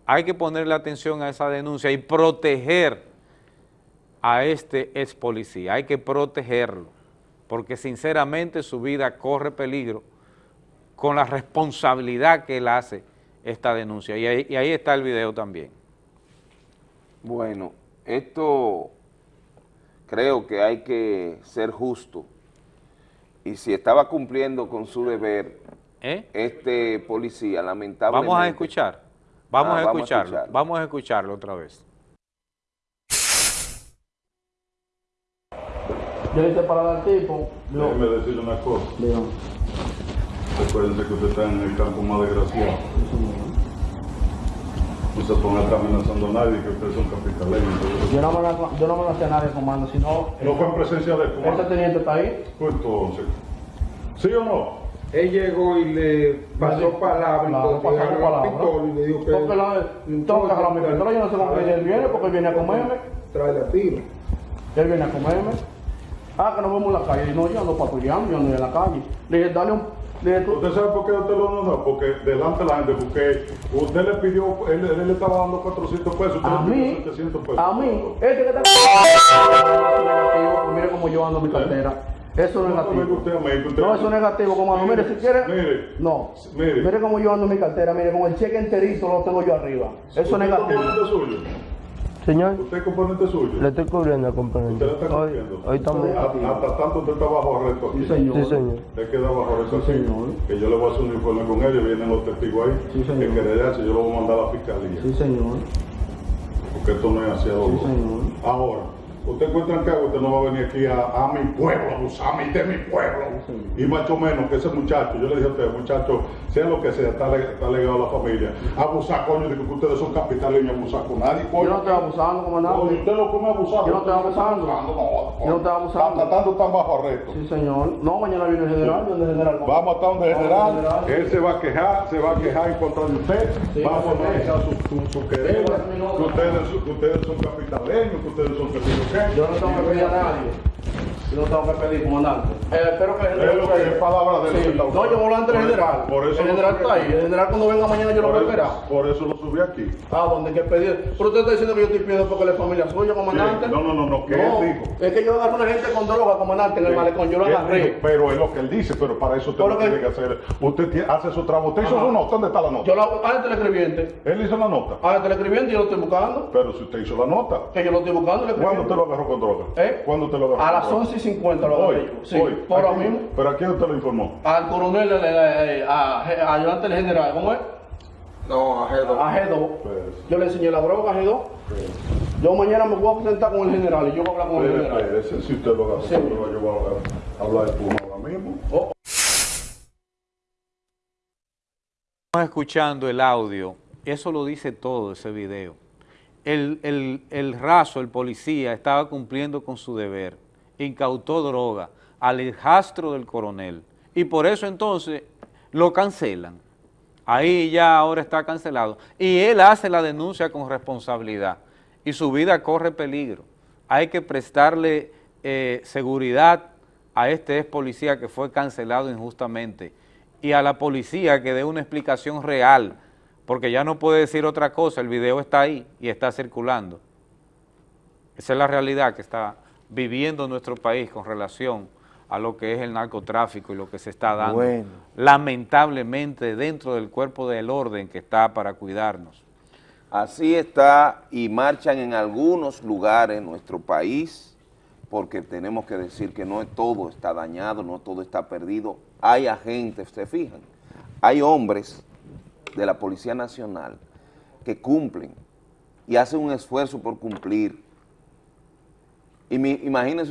Hay que ponerle atención a esa denuncia y proteger a este ex policía, hay que protegerlo, porque sinceramente su vida corre peligro con la responsabilidad que él hace esta denuncia. Y ahí, y ahí está el video también. Bueno, esto creo que hay que ser justo. Y si estaba cumpliendo con su deber, ¿Eh? este policía, lamentablemente... Vamos a escuchar, vamos Ah, a vamos a escucharlo, vamos a escucharlo otra vez. Yo le al tipo. Déjeme decirle una cosa. Dígame. Recuérdense que usted está en el campo más desgraciado. No se ponga amenazando a nadie que ustedes son capitaleños. Yo no, me, yo no me hacía nadie comando, sino... No fue en presencia de él. ¿Ese teniente está ahí? Pues entonces, ¿sí o no? Él llegó y le pasó palabra, Claro, entonces pasarle agarró palabra. el pistola y le dijo que... Porque la, tengo que agarrar mi pistola, yo no sé con qué él viene, porque él viene a comerme. Trae la tiro. Él viene a comerme. Ah, que nos vemos en la calle. Y no, yo ando patrullando, yo ando en la calle. Le dije, dale un... ¿Usted sabe por qué usted lo no, no? Porque delante de la gente, porque usted le pidió, él, él le estaba dando 400 pesos, usted A le pidió mí, 700 pesos. a mí, este que está... negativo, mire cómo yo ando mi cartera. Eso es negativo. usted, amigo, usted- No, eso es negativo, comando. Mire, si quiere... Mire, No. mire. Mire cómo yo ando mi cartera. Mire, con el cheque enterito lo tengo yo arriba. Eso es ¿Usted es negativo. suyo? Señor, ¿Usted es componente suyo? le estoy cubriendo al componente. ¿Usted le está cumpliendo? hoy estamos- Hasta, hasta tanto usted está bajo arresto aquí. Sí, señor. Sí, señor. Usted queda bajo arresto Sí, aquí. señor. Que yo le voy a hacer un informe con ellos, vienen los testigos ahí. Sí, señor. Que querellarse, yo lo voy a mandar a la fiscalía. Sí, señor. Porque esto no es hacia Sí, señor. Ahora, Usted encuentra que usted no va a venir aquí a, a mi pueblo, a de mi pueblo. Y mucho menos que ese muchacho, yo le dije a usted, muchacho, sea lo que sea, está, está legado a la familia. Abusar, coño, de que ustedes son capitaleños, abusar con nadie, coño. Yo no estoy abusando, comandante. Oye, usted lo come abusando. Yo no estoy abusando. No, Yo no estoy abusando. Está tratando tan bajo arresto. Sí, señor. No, mañana viene el general, viene el general. Vamos a estar donde el general, al general. él se va a quejar, se va a quejar en contra de usted, Sí, vamos a sí. analizar su, su, su querella, que ustedes, que ustedes son capitaleños, que ustedes son que sé yo qué. Yo no tengo que pedir a nadie. Yo no tengo que pedir, comandante. Eh, espero que el Es lo que es palabra de él Sí. No, yo voy a hablar ante el Por eso- general. por eso el lo general está ahí. El general cuando venga mañana yo lo voy a Por esperar. eso, por eso lo subí aquí. Ah, donde hay que pedir. Pero usted está diciendo que yo estoy pidiendo porque la familia suya, comandante. Sí, no, no, no, no, no, él dijo. Es que yo agarro a una gente con droga, comandante, en el Sí. malecón. Yo lo agarré. Pero es lo que él dice, pero para eso usted que- tiene que hacer. Usted hace su trabajo. ¿Usted hizo su nota? ¿Dónde está la nota? Yo lo hago. Ah, el teleescribiente. Él hizo la nota. Ah, el teleescribiente yo lo estoy buscando. Pero si usted hizo la nota. Que yo lo estoy buscando. el ¿Cuándo usted lo agarró con droga? ¿Eh? ¿Cuándo usted lo agarró? A con las droga? 11 y 50 lo Hoy. Sí, hoy. por mismo. ¿Pero a quién usted lo informó? Al coronel, a, a, ayudante del general, ¿cómo es? No, a G2. A G2. Yo le enseñé la droga a G2. Yo mañana me voy a presentar con el general y yo voy a hablar con el Espere, general. si usted lo yo voy a hablar de tú ahora mismo. Estamos escuchando el audio, eso lo dice todo ese video. El, el, el raso, el policía, estaba cumpliendo con su deber, incautó droga al hijastro del coronel y por eso entonces lo cancelan. Ahí ya ahora está cancelado y él hace la denuncia con responsabilidad y su vida corre peligro. Hay que prestarle eh, seguridad a este ex policía que fue cancelado injustamente y a la policía que dé una explicación real, porque ya no puede decir otra cosa, el video está ahí y está circulando. Esa es la realidad que está viviendo nuestro país con relación a lo que es el narcotráfico y lo que se está dando, Bueno. lamentablemente, dentro del cuerpo del orden que está para cuidarnos. Así está y marchan en algunos lugares en nuestro país, porque tenemos que decir que no todo está dañado, no todo está perdido. Hay agentes, se fijan, hay hombres de la Policía Nacional que cumplen y hacen un esfuerzo por cumplir. Y mi-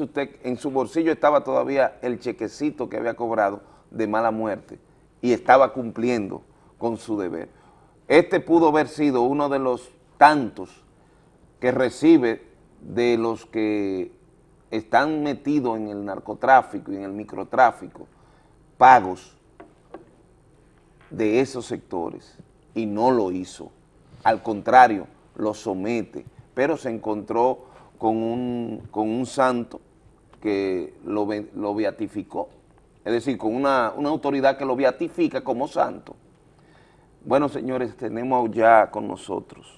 usted, en su bolsillo estaba todavía el chequecito que había cobrado de mala muerte y estaba cumpliendo con su deber. Este pudo haber sido uno de los tantos que recibe de los que están metidos en el narcotráfico y en el microtráfico pagos de esos sectores y no lo hizo. Al contrario, lo somete, pero se encontró con un, con un santo que lo, lo beatificó, es decir, con una, una autoridad que lo beatifica como santo. Bueno, señores, tenemos ya con nosotros.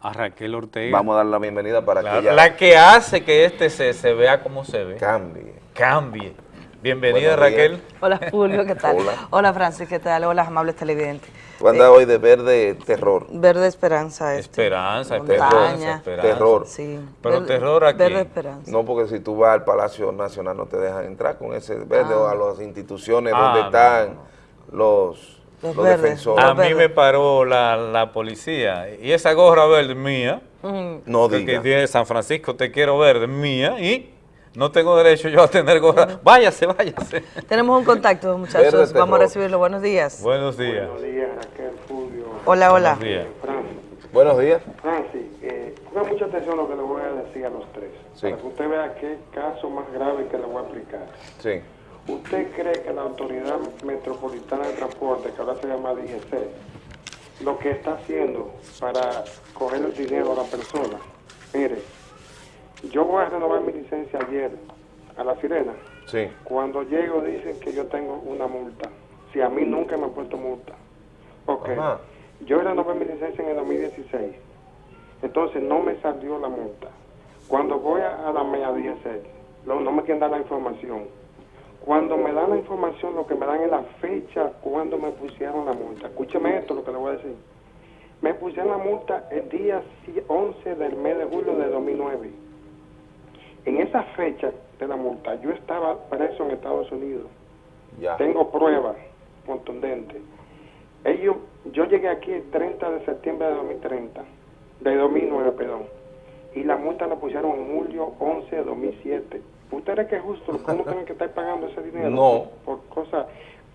A Raquel Ortega. Vamos a dar la bienvenida para Claro, que ella La que hace que este se, se vea como se ve. cambie. Cambie. Bienvenida. Raquel. Hola Fulvio, ¿qué tal? Hola. Francis, ¿qué tal? Hola amables televidentes. Tú andas hoy de verde terror. Verde esperanza este. Esperanza, Montaña. esperanza. Terror. Sí. Pero Verde- terror aquí. Verde esperanza. No, porque si tú vas al Palacio Nacional no te dejan entrar con ese verde Ah. o a las instituciones Ah, donde no, están los, Los los verdes. defensores. A mí me paró la, la policía y esa gorra verde mía, Mm. No que diga. tiene San Francisco, te quiero verde, mía, y no tengo derecho yo a tener gorra. Váyase, váyase. Tenemos un contacto, muchachos. Vamos a recibirlo. Buenos días. Buenos días. días, Raquel, Fulvio. Hola, hola. Buenos días. Francis. Buenos días. Francis, eh, ponga mucha atención a lo que le voy a decir a los tres. Sí. Para que usted vea qué caso más grave que le voy a explicar. Sí. ¿Usted cree que la Autoridad Metropolitana de Transporte, que ahora se llama DGC, lo que está haciendo para coger el dinero a la persona? Mire, yo voy a renovar mi licencia ayer a La Sirena. Sí. Cuando llego dicen que yo tengo una multa. Si a mí nunca me han puesto multa. Ok. Ajá. Yo renové mi licencia en el 2016. Entonces no me salió la multa. Cuando voy a, a la MEA DGC, no, no me quieren dar la información. Cuando me dan la información, lo que me dan es la fecha cuando me pusieron la multa. Escúcheme esto, lo que le voy a decir. Me pusieron la multa el día si- 11 del mes de julio de 2009. En esa fecha de la multa, yo estaba preso en Estados Unidos. Ya. Tengo pruebas contundentes. Ellos, yo llegué aquí el 30 de septiembre de 2030, de 2009, perdón. y la multa la pusieron en julio 11 de 2007. ¿Usted cree que es justo uno [laughs] tenga que estar pagando ese dinero? No. Por cosas...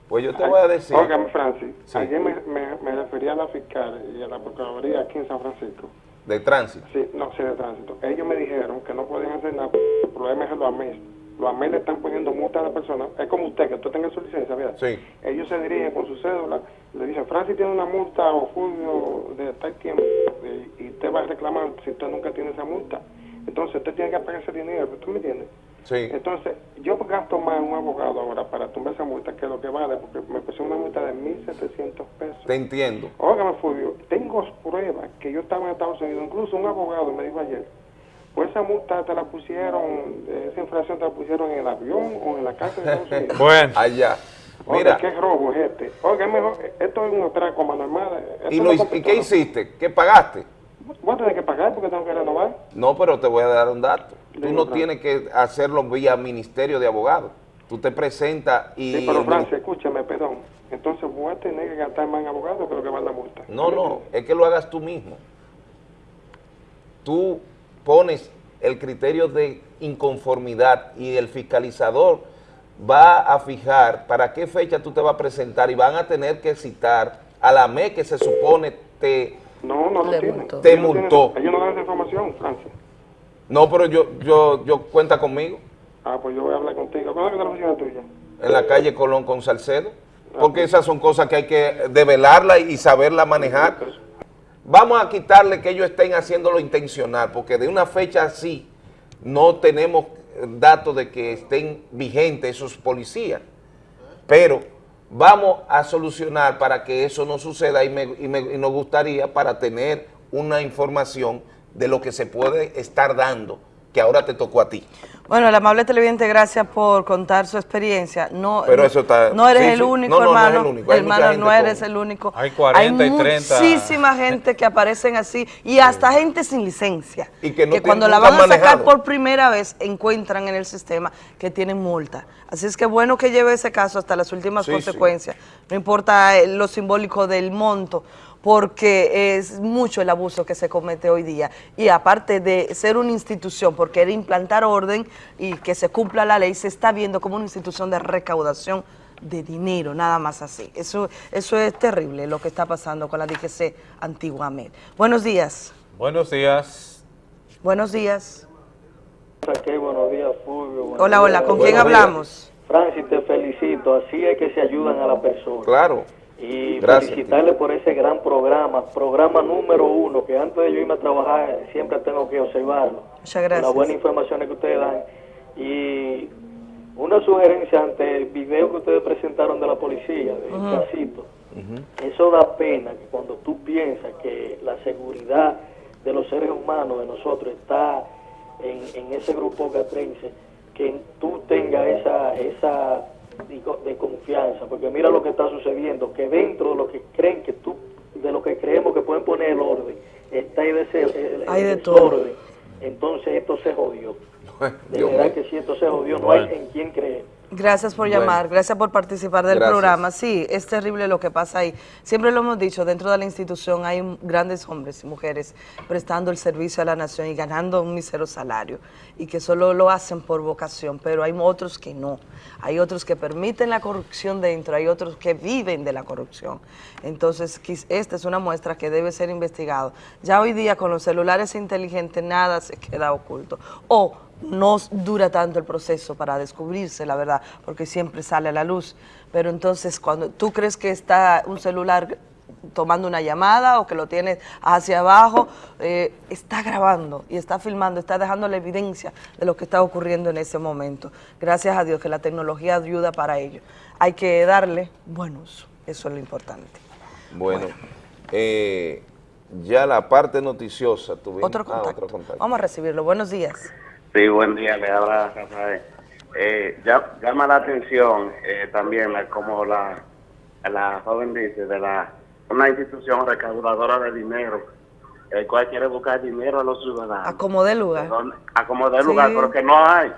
Pues yo te voy a decir. Óigame, Francis, Sí. ayer me, me, me refería a la fiscal y a la Procuraduría aquí en San Francisco. De tránsito. Sí, no, sí, de tránsito. Ellos me dijeron que no pueden hacer nada. El problema es los AMES. Los AMES le están poniendo multa a la persona. Es como usted, que usted tenga su licencia, ¿verdad? Sí. Ellos se dirigen con su cédula, le dicen, Francis tiene una multa o Julio de tal tiempo, y, y usted va a reclamar si usted nunca tiene esa multa. Entonces usted tiene que pagar ese dinero, ¿tú me entiendes? Sí. Entonces, yo gasto más un abogado ahora para tumbar esa multa que lo que vale, porque me pusieron una multa de 1.700 pesos. Te entiendo. Óigame, Fulvio, tengo pruebas que yo estaba en Estados Unidos, incluso un abogado me dijo ayer, pues esa multa te la pusieron, eh, esa infracción te la pusieron en el avión o en la casa de Estados Unidos. [laughs] Bueno. Allá. Oiga, Mira. qué robo es este. Oiga, mejor, esto es un atraco a mano armada. ¿Y, no ¿Y qué hiciste? ¿Qué pagaste? Voy a tener que pagar porque tengo que renovar. No, pero te voy a dar un dato. Tú no tienes que hacerlo vía Ministerio de Abogados. Tú te presentas y... Sí, pero Francia, escúchame, perdón. Entonces voy a tener que gastar más en abogado que lo que vale la multa. No, no, es que lo hagas tú mismo. Tú pones el criterio de inconformidad y el fiscalizador va a fijar para qué fecha tú te vas a presentar y van a tener que citar a la ME que se supone te, No, no lo tienen. te Ellos no tienen- multó. Ellos no dan esa información, Francia. No, pero yo, yo, yo cuenta conmigo Ah, pues yo voy a hablar contigo. ¿Cuándo es la oficina tuya? en la calle Colón con Salcedo, porque esas son cosas que hay que develarla y saberla manejar. Vamos a quitarle que ellos estén haciéndolo intencional, porque de una fecha así no tenemos datos de que estén vigentes esos policías. Pero vamos a solucionar para que eso no suceda y, me- y me- y nos gustaría para tener una información de lo que se puede estar dando, que ahora te tocó a ti. Bueno, el amable televidente, gracias por contar su experiencia. No, Pero no- eso está- no eres sí, el sí. único, No, no, no es hermano. el único. Hay hermano, no eres con- el único. Hay 40 y 30. muchísima gente que aparecen así y hasta gente sin licencia. Y que no tienen- cuando la van a sacar manejado. por primera vez encuentran en el sistema que tienen multa. Así es que bueno que lleve ese caso hasta las últimas Sí, sí. consecuencias. No importa eh, lo simbólico del monto porque es mucho el abuso que se comete hoy día. Y aparte de ser una institución, porque era implantar orden y que se cumpla la ley, se está viendo como una institución de recaudación de dinero, nada más así. Eso, eso es terrible lo que está pasando con la DGC antiguamente. Buenos días. Buenos días. Buenos días. Saqué, buenos días, Fulvio. buenos Hola, hola, días. ¿con quién Buenos días. hablamos? Francis, te felicito. Así es que se ayudan a la persona. Claro. Y Gracias. felicitarle por ese gran programa, programa número uno, que antes de yo irme a trabajar siempre tengo que observarlo. Muchas gracias. Las buenas informaciones que ustedes dan. Y una sugerencia ante el video que ustedes presentaron de la policía, del Ujú. casito. Eso da pena que cuando tú piensas que la seguridad de los seres humanos, de nosotros, está en, en ese grupo catrense, que tú tengas esa, esa de confianza, porque mira lo que está sucediendo, que dentro de lo que creen que tú, de lo que creemos que pueden poner el orden, está ahí de ese, el, Hay de el todo. desorden. Entonces esto se jodió. De Dios verdad que si esto se jodió, no hay en quién creer. Gracias por Bueno. llamar, gracias por participar del Gracias. programa. Sí, es terrible lo que pasa ahí. Siempre lo hemos dicho, dentro de la institución hay grandes hombres y mujeres prestando el servicio a la nación y ganando un mísero salario y que solo lo hacen por vocación, pero hay otros que no. Hay otros que permiten la corrupción dentro, hay otros que viven de la corrupción. Entonces, esta es una muestra que debe ser investigado. Ya hoy día con los celulares inteligentes nada se queda oculto. O no dura tanto el proceso para descubrirse la verdad, porque siempre sale a la luz. Pero entonces, cuando tú crees que está un celular tomando una llamada o que lo tienes hacia abajo, eh, está grabando y está filmando, está dejando la evidencia de lo que está ocurriendo en ese momento. Gracias a Dios que la tecnología ayuda para ello. Hay que darle buen uso, eso es lo importante. Bueno, eh, ya la parte noticiosa tuvimos. Otro ah, contacto. otro contacto. Vamos a recibirlo. Buenos días. Sí, buen día, le habla Rafael. Eh, ya- llama la atención eh, también, la- como la, la joven dice, de la una institución recaudadora de dinero, el cual quiere buscar dinero a los ciudadanos. Acomode lugar. Acomodar Sí. lugar, pero que no hay.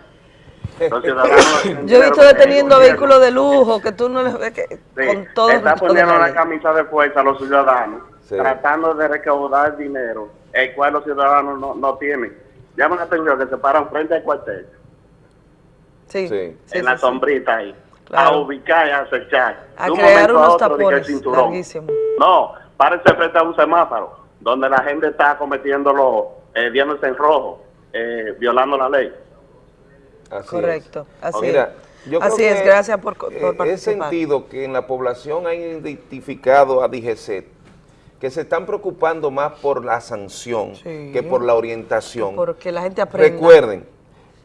Los ciudadanos [laughs] tienen Yo he visto deteniendo vehículos de lujo que tú no les ves que Sí, con todo está poniendo la camisa de fuerza a los ciudadanos, Sí. tratando de recaudar dinero, el cual los ciudadanos no, no tienen. llama la atención que se paran frente al cuartel, Sí. en la sombrita ahí, Claro. a ubicar y a acechar. A De un crear momento a unos otro, tapones larguísimos. No, párense frente a un semáforo, donde la gente está cometiéndolo, eh, viéndose en rojo, eh, violando la ley. Así Correcto, es. así Mira, es. yo creo Así es, que, gracias por, por eh, participar. He sentido que en la población han identificado a DGCET que se están preocupando más por la sanción Sí. que por la orientación. Porque la gente aprende. Recuerden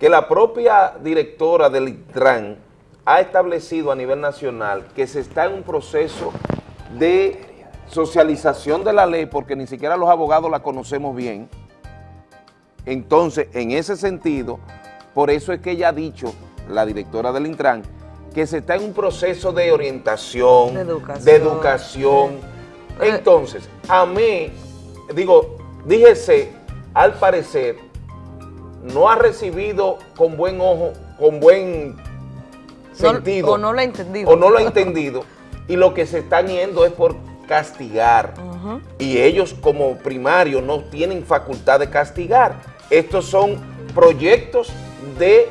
que la propia directora del ITRAN ha establecido a nivel nacional que se está en un proceso de socialización de la ley porque ni siquiera los abogados la conocemos bien. Entonces, en ese sentido, por eso es que ella ha dicho, la directora del Intran, que se está en un proceso de orientación, De educación. de educación. Entonces, a mí, digo, díjese, al parecer, no ha recibido con buen ojo, con buen sentido. o no lo ha entendido. O no lo ha entendido. y lo que se están yendo es por castigar. Y ellos como primarios no tienen facultad de castigar. Estos son proyectos de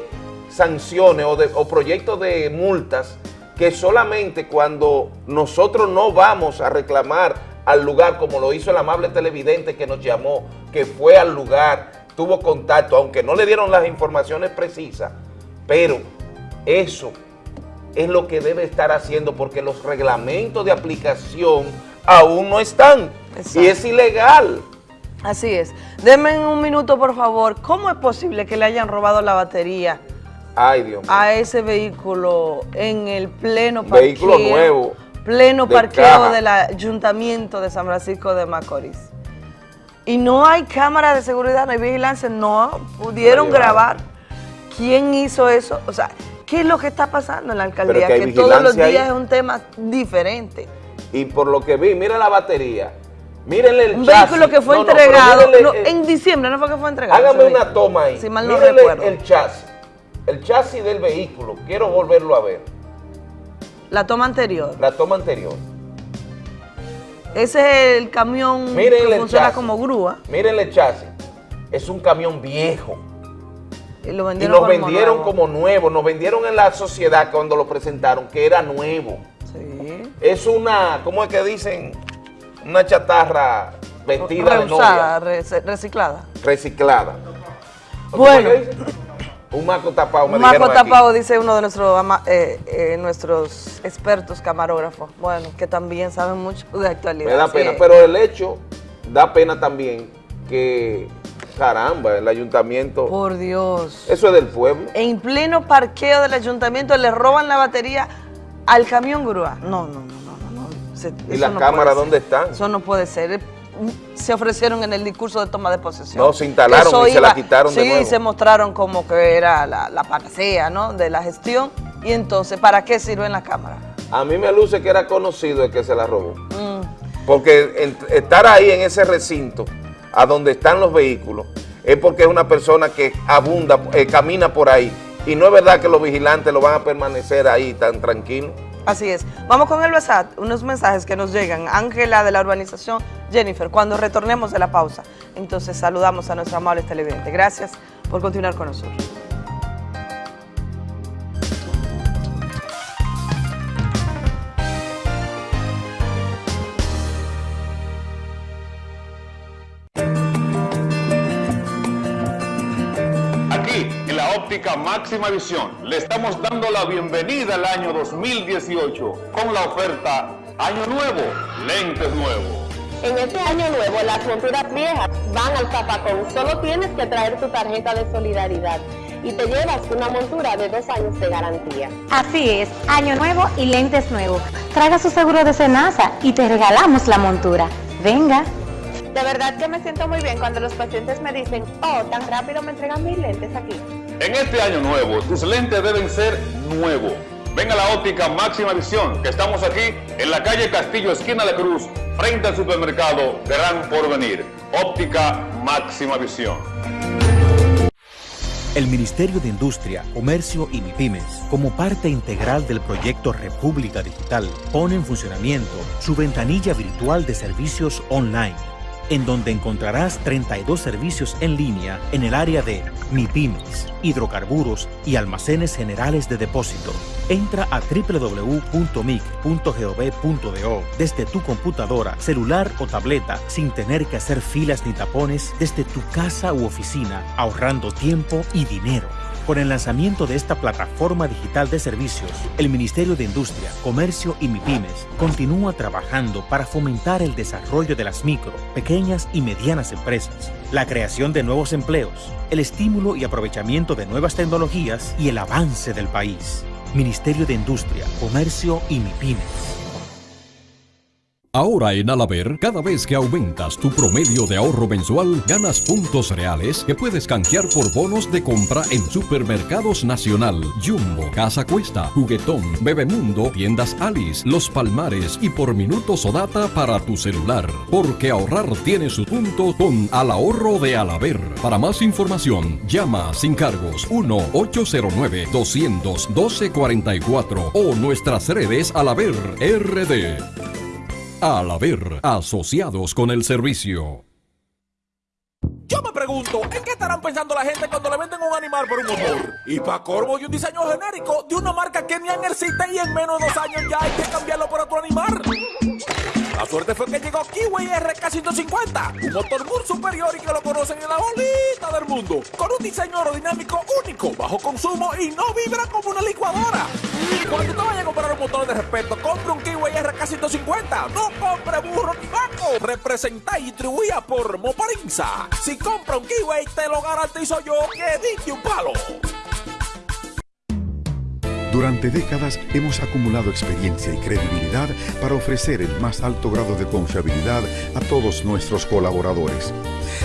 sanciones o, de, o proyectos de multas que solamente cuando nosotros no vamos a reclamar al lugar, como lo hizo el amable televidente que nos llamó, que fue al lugar, tuvo contacto, aunque no le dieron las informaciones precisas, pero eso es lo que debe estar haciendo porque los reglamentos de aplicación aún no están y es ilegal. Así es. Denme un minuto, por favor. ¿Cómo es posible que le hayan robado la batería Ay, Dios mío. a ese vehículo en el pleno parqueo? Vehículo nuevo. Pleno de parqueo caja. del Ayuntamiento de San Francisco de Macorís. Y no hay cámara de seguridad, no hay vigilancia, no pudieron grabar quién hizo eso. O sea, ¿qué es lo que está pasando en la alcaldía? que todos los días ahí. es un tema diferente. Y por lo que vi, mira la batería. Mírenle el Un chasis. vehículo que fue No, no, pero entregado mírenle no, el- en diciembre, ¿no fue que fue entregado? Hágame una toma ahí. Si mal no Mírenle recuerdo. el chasis. El chasis del vehículo. Quiero volverlo a ver. La toma anterior. La toma anterior. Ese es el camión Mírenle que el funciona chasis. como grúa. Mírenle el chasis. Es un camión viejo. Y lo Y vendieron, nos como vendieron nuevo. como nuevo. Nos vendieron en la sociedad cuando lo presentaron que era nuevo. Sí. Es una, ¿cómo es que dicen? Una chatarra vestida de Reusada, novia, re- reciclada. reciclada. Bueno. Un maco tapado, me Un maco aquí. tapado, dice uno de nuestros, eh, eh, nuestros expertos camarógrafos. Bueno, que también saben mucho de actualidad. Me da pena, es. pero el hecho da pena también que, caramba, el ayuntamiento, Por Dios. eso es del pueblo. En pleno parqueo del ayuntamiento le roban la batería al camión grúa. No, no, no, no, no. no. Se- ¿Y las no cámaras dónde están? Eso no puede ser. Se ofrecieron en el discurso de toma de posesión. No, se instalaron Eso y se la quitaron de sí, nuevo. se mostraron como que era la, la panacea, ¿no? De la gestión. Y entonces, ¿para qué sirven las cámaras? A mí me luce que era conocido el que se la robó. Mm. Porque estar ahí en ese recinto, a donde están los vehículos, es porque es una persona que abunda, eh, camina por ahí. Y no es verdad que los vigilantes lo van a permanecer ahí tan tranquilos. Así es. Vamos con el WhatsApp, unos mensajes que nos llegan. Ángela de la urbanización, Jennifer, cuando retornemos de la pausa. Entonces saludamos a nuestros amables televidentes. Gracias por continuar con nosotros. Óptica máxima visión, le estamos dando la bienvenida al año 2018 con la oferta Año Nuevo, lentes nuevos. En este año nuevo, las monturas viejas van al zapacón. Solo tienes que traer tu tarjeta de solidaridad y te llevas una montura de dos años de garantía. Así es, año nuevo y lentes nuevos. Traiga su seguro de Senasa y te regalamos la montura. Venga. De verdad que me siento muy bien cuando los pacientes me dicen, oh, tan rápido me entregan mis lentes aquí. En este año nuevo, tus lentes deben ser nuevos. Ven a la óptica máxima visión, que estamos aquí en la calle Castillo, esquina de Cruz, frente al supermercado Gran Porvenir. Óptica máxima visión. El Ministerio de Industria, Comercio y MIPIMES, como parte integral del proyecto República Digital, pone en funcionamiento su ventanilla virtual de servicios online, en donde encontrarás 32 servicios en línea en el área de MIPIMES, hidrocarburos y almacenes generales de depósito. Entra a www.mic.gov.do desde tu computadora, celular o tableta sin tener que hacer filas ni tapones desde tu casa u oficina, ahorrando tiempo y dinero. Con el lanzamiento de esta plataforma digital de servicios, el Ministerio de Industria, Comercio y MIPIMES continúa trabajando para fomentar el desarrollo de las micro, pequeñas y medianas empresas, la creación de nuevos empleos, el estímulo y aprovechamiento de nuevas tecnologías y el avance del país. Ministerio de Industria, Comercio y MIPIMES. Ahora en Alaber, cada vez que aumentas tu promedio de ahorro mensual, ganas puntos reales que puedes canjear por bonos de compra en Supermercados Nacional, Jumbo, Casa Cuesta, Juguetón, Bebemundo, Tiendas Alice, Los Palmares y por minutos o data para tu celular. Porque ahorrar tiene su punto con Al Ahorro de Alaber. Para más información, llama sin cargos 1-809-212-44 o nuestras redes Alaber RD. Al haber asociados con el servicio. Yo me pregunto, ¿en qué estarán pensando la gente cuando le venden un animal por un motor? Y para corvo y un diseño genérico de una marca que ni en sitio y en menos de dos años ya hay que cambiarlo por otro animal. La suerte fue que llegó Kiwi RK150, un motor muy superior y que lo conocen en la bolita del mundo, con un diseño aerodinámico único, bajo consumo y no vibra como una licuadora. Cuando te vayas a comprar un motor de respeto, compre un Kiwi RK150, no compre burro ni vaco. Representa y distribuida por Moparinza. Si compra un Kiwi, te lo garantizo yo que diste un palo. Durante décadas hemos acumulado experiencia y credibilidad para ofrecer el más alto grado de confiabilidad a todos nuestros colaboradores.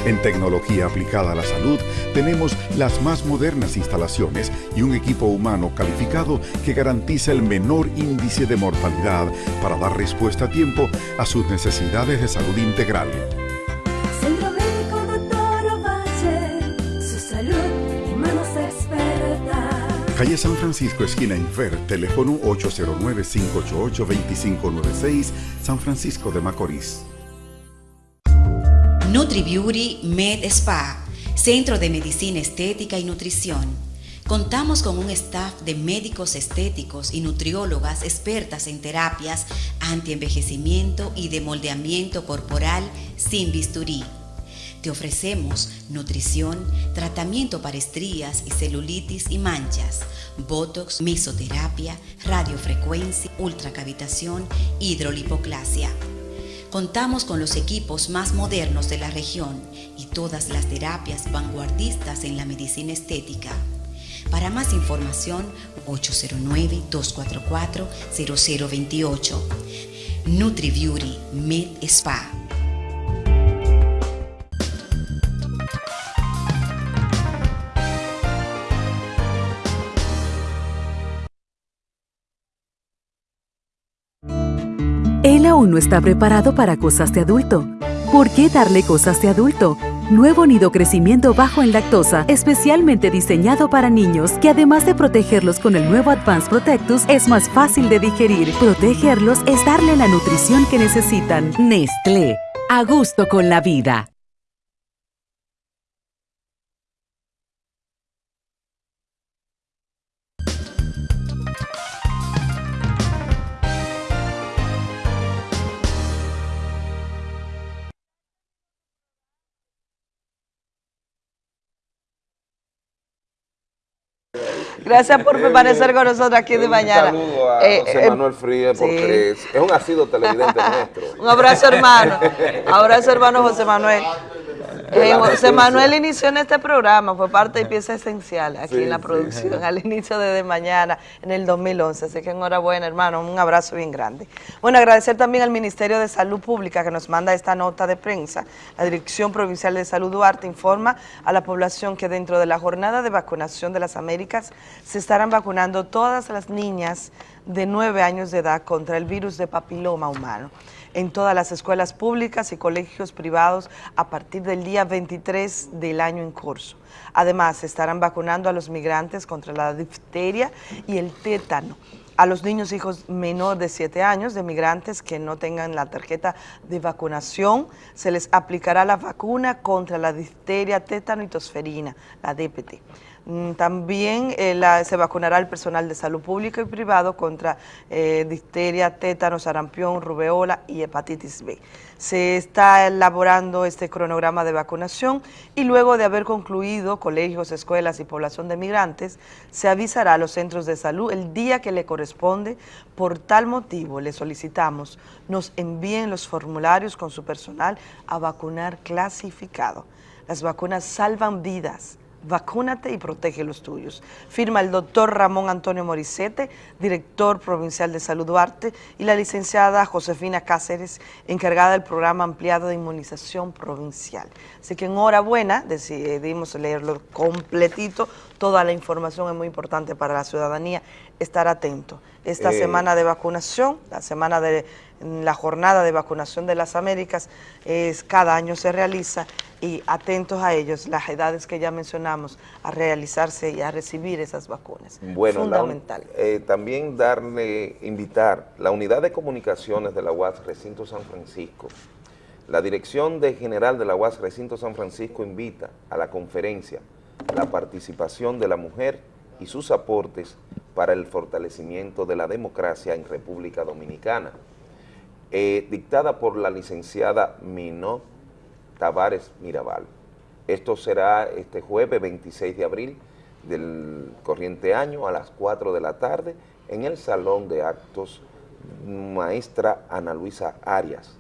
En tecnología aplicada a la salud tenemos las más modernas instalaciones y un equipo humano calificado que garantiza el menor índice de mortalidad para dar respuesta a tiempo a sus necesidades de salud integral. Calle San Francisco, esquina Infer, teléfono 809-588-2596, San Francisco de Macorís. NutriBeauty Med Spa, Centro de Medicina Estética y Nutrición. Contamos con un staff de médicos estéticos y nutriólogas expertas en terapias antienvejecimiento y de moldeamiento corporal sin bisturí. Te ofrecemos nutrición, tratamiento para estrías y celulitis y manchas, botox, mesoterapia, radiofrecuencia, ultracavitación, hidrolipoclasia. Contamos con los equipos más modernos de la región y todas las terapias vanguardistas en la medicina estética. Para más información, 809-244-0028. NutriBeauty Med Spa. Aún no está preparado para cosas de adulto. ¿Por qué darle cosas de adulto? Nuevo nido crecimiento bajo en lactosa, especialmente diseñado para niños, que además de protegerlos con el nuevo Advanced Protectus, es más fácil de digerir. Protegerlos es darle la nutrición que necesitan. Nestlé. A gusto con la vida. Gracias por permanecer con nosotros aquí de Un mañana. saludo a Eh, José eh, Manuel Frías porque es, es un asiduo televidente [laughs] nuestro. Un abrazo hermano. Abrazo hermano José Manuel. Eh, José Manuel inició en este programa, fue parte y pieza esencial aquí Sí, en la sí. producción, al inicio de, de mañana, en el 2011. Así que enhorabuena, hermano, un abrazo bien grande. Bueno, agradecer también al Ministerio de Salud Pública que nos manda esta nota de prensa. La Dirección Provincial de Salud Duarte informa a la población que dentro de la jornada de vacunación de las Américas se estarán vacunando todas las niñas de 9 años de edad contra el virus de papiloma humano en todas las escuelas públicas y colegios privados a partir del día 23 del año en curso. Además, estarán vacunando a los migrantes contra la difteria y el tétano a los niños hijos menor de 7 años de migrantes que no tengan la tarjeta de vacunación, se les aplicará la vacuna contra la difteria, tétano y tosferina, la DPT. Mm, También eh, se vacunará el personal de salud público y privado contra eh, difteria, tétano, sarampión, rubeola y hepatitis B. Se está elaborando este cronograma de vacunación y luego de haber concluido colegios, escuelas y población de migrantes, se avisará a los centros de salud el día que le corresponde. Por tal motivo, le solicitamos nos envíen los formularios con su personal a vacunar clasificado. Las vacunas salvan vidas. Vacúnate y protege los tuyos. Firma el doctor Ramón Antonio Morisete, director provincial de Salud Duarte, y la licenciada Josefina Cáceres, encargada del programa ampliado de inmunización provincial. Así que enhorabuena, decidimos leerlo completito. Toda la información es muy importante para la ciudadanía. Estar atento. Esta Eh, semana de vacunación, la semana de la jornada de vacunación de las Américas, es cada año se realiza y atentos a ellos, las edades que ya mencionamos, a realizarse y a recibir esas vacunas. Bueno, la Fundamental. eh, también darle, invitar la unidad de comunicaciones de la UAS Recinto San Francisco. La Dirección de General de la UAS Recinto San Francisco invita a la conferencia la participación de la mujer y sus aportes para el fortalecimiento de la democracia en República Dominicana, eh, dictada por la licenciada Minó Tavares Mirabal. Esto será este jueves 26 de abril del corriente año a las 4 de la tarde en el Salón de Actos Maestra Ana Luisa Arias.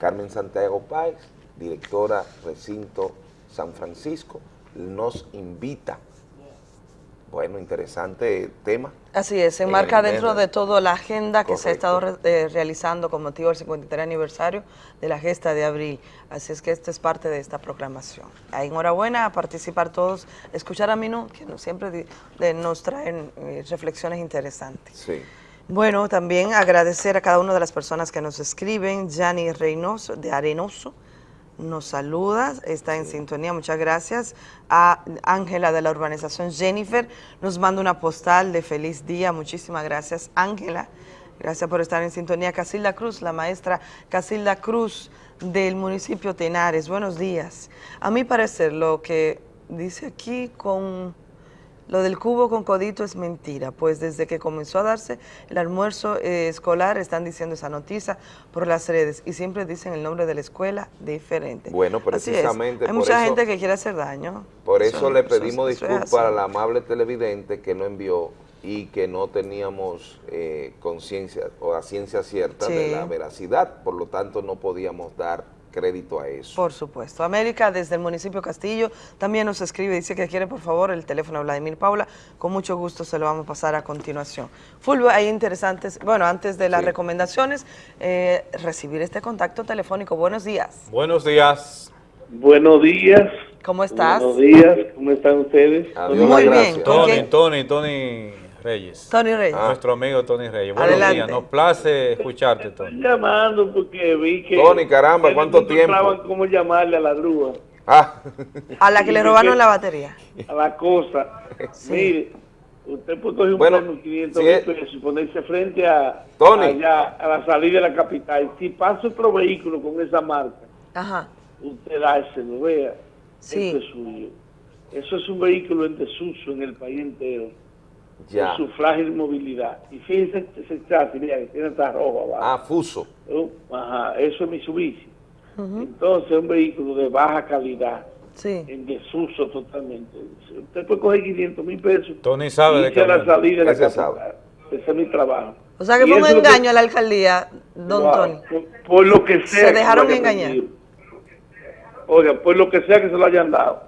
Carmen Santiago Páez, directora Recinto San Francisco, nos invita. Bueno, interesante tema. Así es, se en enmarca dentro de toda la agenda que se ha estado re- eh, realizando con motivo del 53 aniversario de la gesta de abril. Así es que esto es parte de esta programación. Ahí, enhorabuena a participar todos, escuchar a Minú, que nos, siempre de- nos traen eh, reflexiones interesantes. Sí. Bueno, también agradecer a cada una de las personas que nos escriben. Yanni Reynoso, de Arenoso, nos saluda, está en sintonía, muchas gracias. A Ángela de la urbanización Jennifer, nos manda una postal de feliz día, muchísimas gracias Ángela. Gracias por estar en sintonía. Casilda Cruz, la maestra Casilda Cruz del municipio Tenares, buenos días. A mi parecer, lo que dice aquí con lo del cubo con codito es mentira, pues desde que comenzó a darse el almuerzo eh, escolar están diciendo esa noticia por las redes y siempre dicen el nombre de la escuela diferente. Bueno, precisamente Hay por mucha eso- gente que quiere hacer daño. Por eso, Eso- le pedimos disculpas a la amable televidente que no envió y que no teníamos eh, conciencia o a ciencia cierta de la veracidad, por lo tanto no podíamos dar crédito a eso. Por supuesto. América, desde el municipio Castillo, también nos escribe, dice que quiere, por favor, el teléfono de Vladimir Paula. Con mucho gusto se lo vamos a pasar a continuación. Fulvio, hay interesantes, bueno, antes de las Sí. recomendaciones, eh, recibir este contacto telefónico. Buenos días. Buenos días. Buenos días. ¿Cómo estás? Buenos días, ¿cómo están ustedes? Muy bien. ¿con Tony? Tony, Tony Reyes. Tony Reyes. Nuestro amigo Tony Reyes. Buenos Adelante. días. Nos place escucharte, Tony. Estoy llamando porque vi que... Tony, caramba, no ¿cuánto encontraban tiempo? cómo llamarle a la grúa, Ah, A la que le robaron la batería. a la cosa. Mire, usted puede coger un Bueno, plano 500 si mil es- pesos y ponerse frente a, Tony. allá, a la salida de la capital. Si pasa otro vehículo con esa marca, Ajá. usted dárselo, vea. Sí. Esto es suyo. Eso es un vehículo en desuso en el país entero. Ya. Por su frágil movilidad. Y fíjense ese chasis, mira, que tiene esta roja abajo. Ah, fuso. Oh, Ajá, eso es Mitsubishi. Entonces, un vehículo de baja calidad, Sí. en desuso totalmente. Usted puede coger 500 mil pesos. Tony sabe de a la salida de la Ese es mi trabajo. O sea que fue un que- engaño a la alcaldía, don Wow, Tony. Por, por lo que sea. Se dejaron engañar. vendido. Oiga, por lo que sea que se lo hayan dado.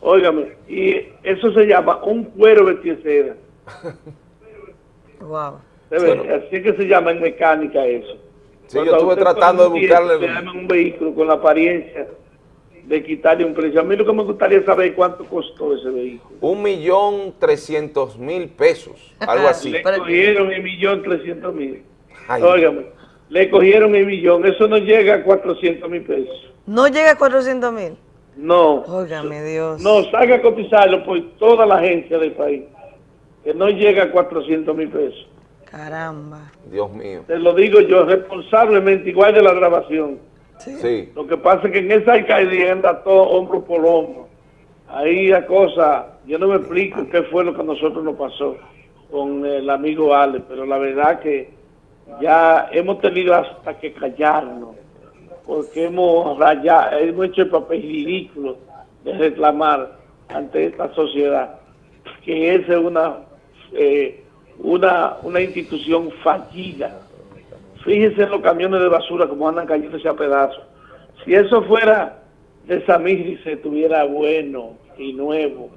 Óigame, y eso se llama un cuero vestidera. [laughs] Wow. Así es que se llama en mecánica eso. Sí, yo estuve tratando de buscarle- un vehículo con la apariencia de quitarle un precio. A mí lo que me gustaría saber es cuánto costó ese vehículo. Un millón trescientos mil pesos, algo así. Le cogieron el millón trescientos mil. Óigame, le cogieron el millón. Eso no llega a 400 mil pesos. No llega a 400 mil. No. Óigame Dios. No, salga a cotizarlo por toda la agencia del país. Que no llega a 400 mil pesos. Caramba. Dios mío. Te lo digo yo responsablemente, igual de la grabación. Sí. Lo que pasa es que en esa alcaldía anda todo hombro por hombro. Ahí la cosa, yo no me explico qué fue lo que a nosotros nos pasó con el amigo Ale, pero la verdad que ya hemos tenido hasta que callarnos, porque hemos rayado, hemos hecho el papel ridículo de reclamar ante esta sociedad que esa es una, eh, una, una institución fallida. Fíjense en los camiones de basura como andan cayéndose a pedazos. Si eso fuera de Samir se tuviera bueno y nuevo,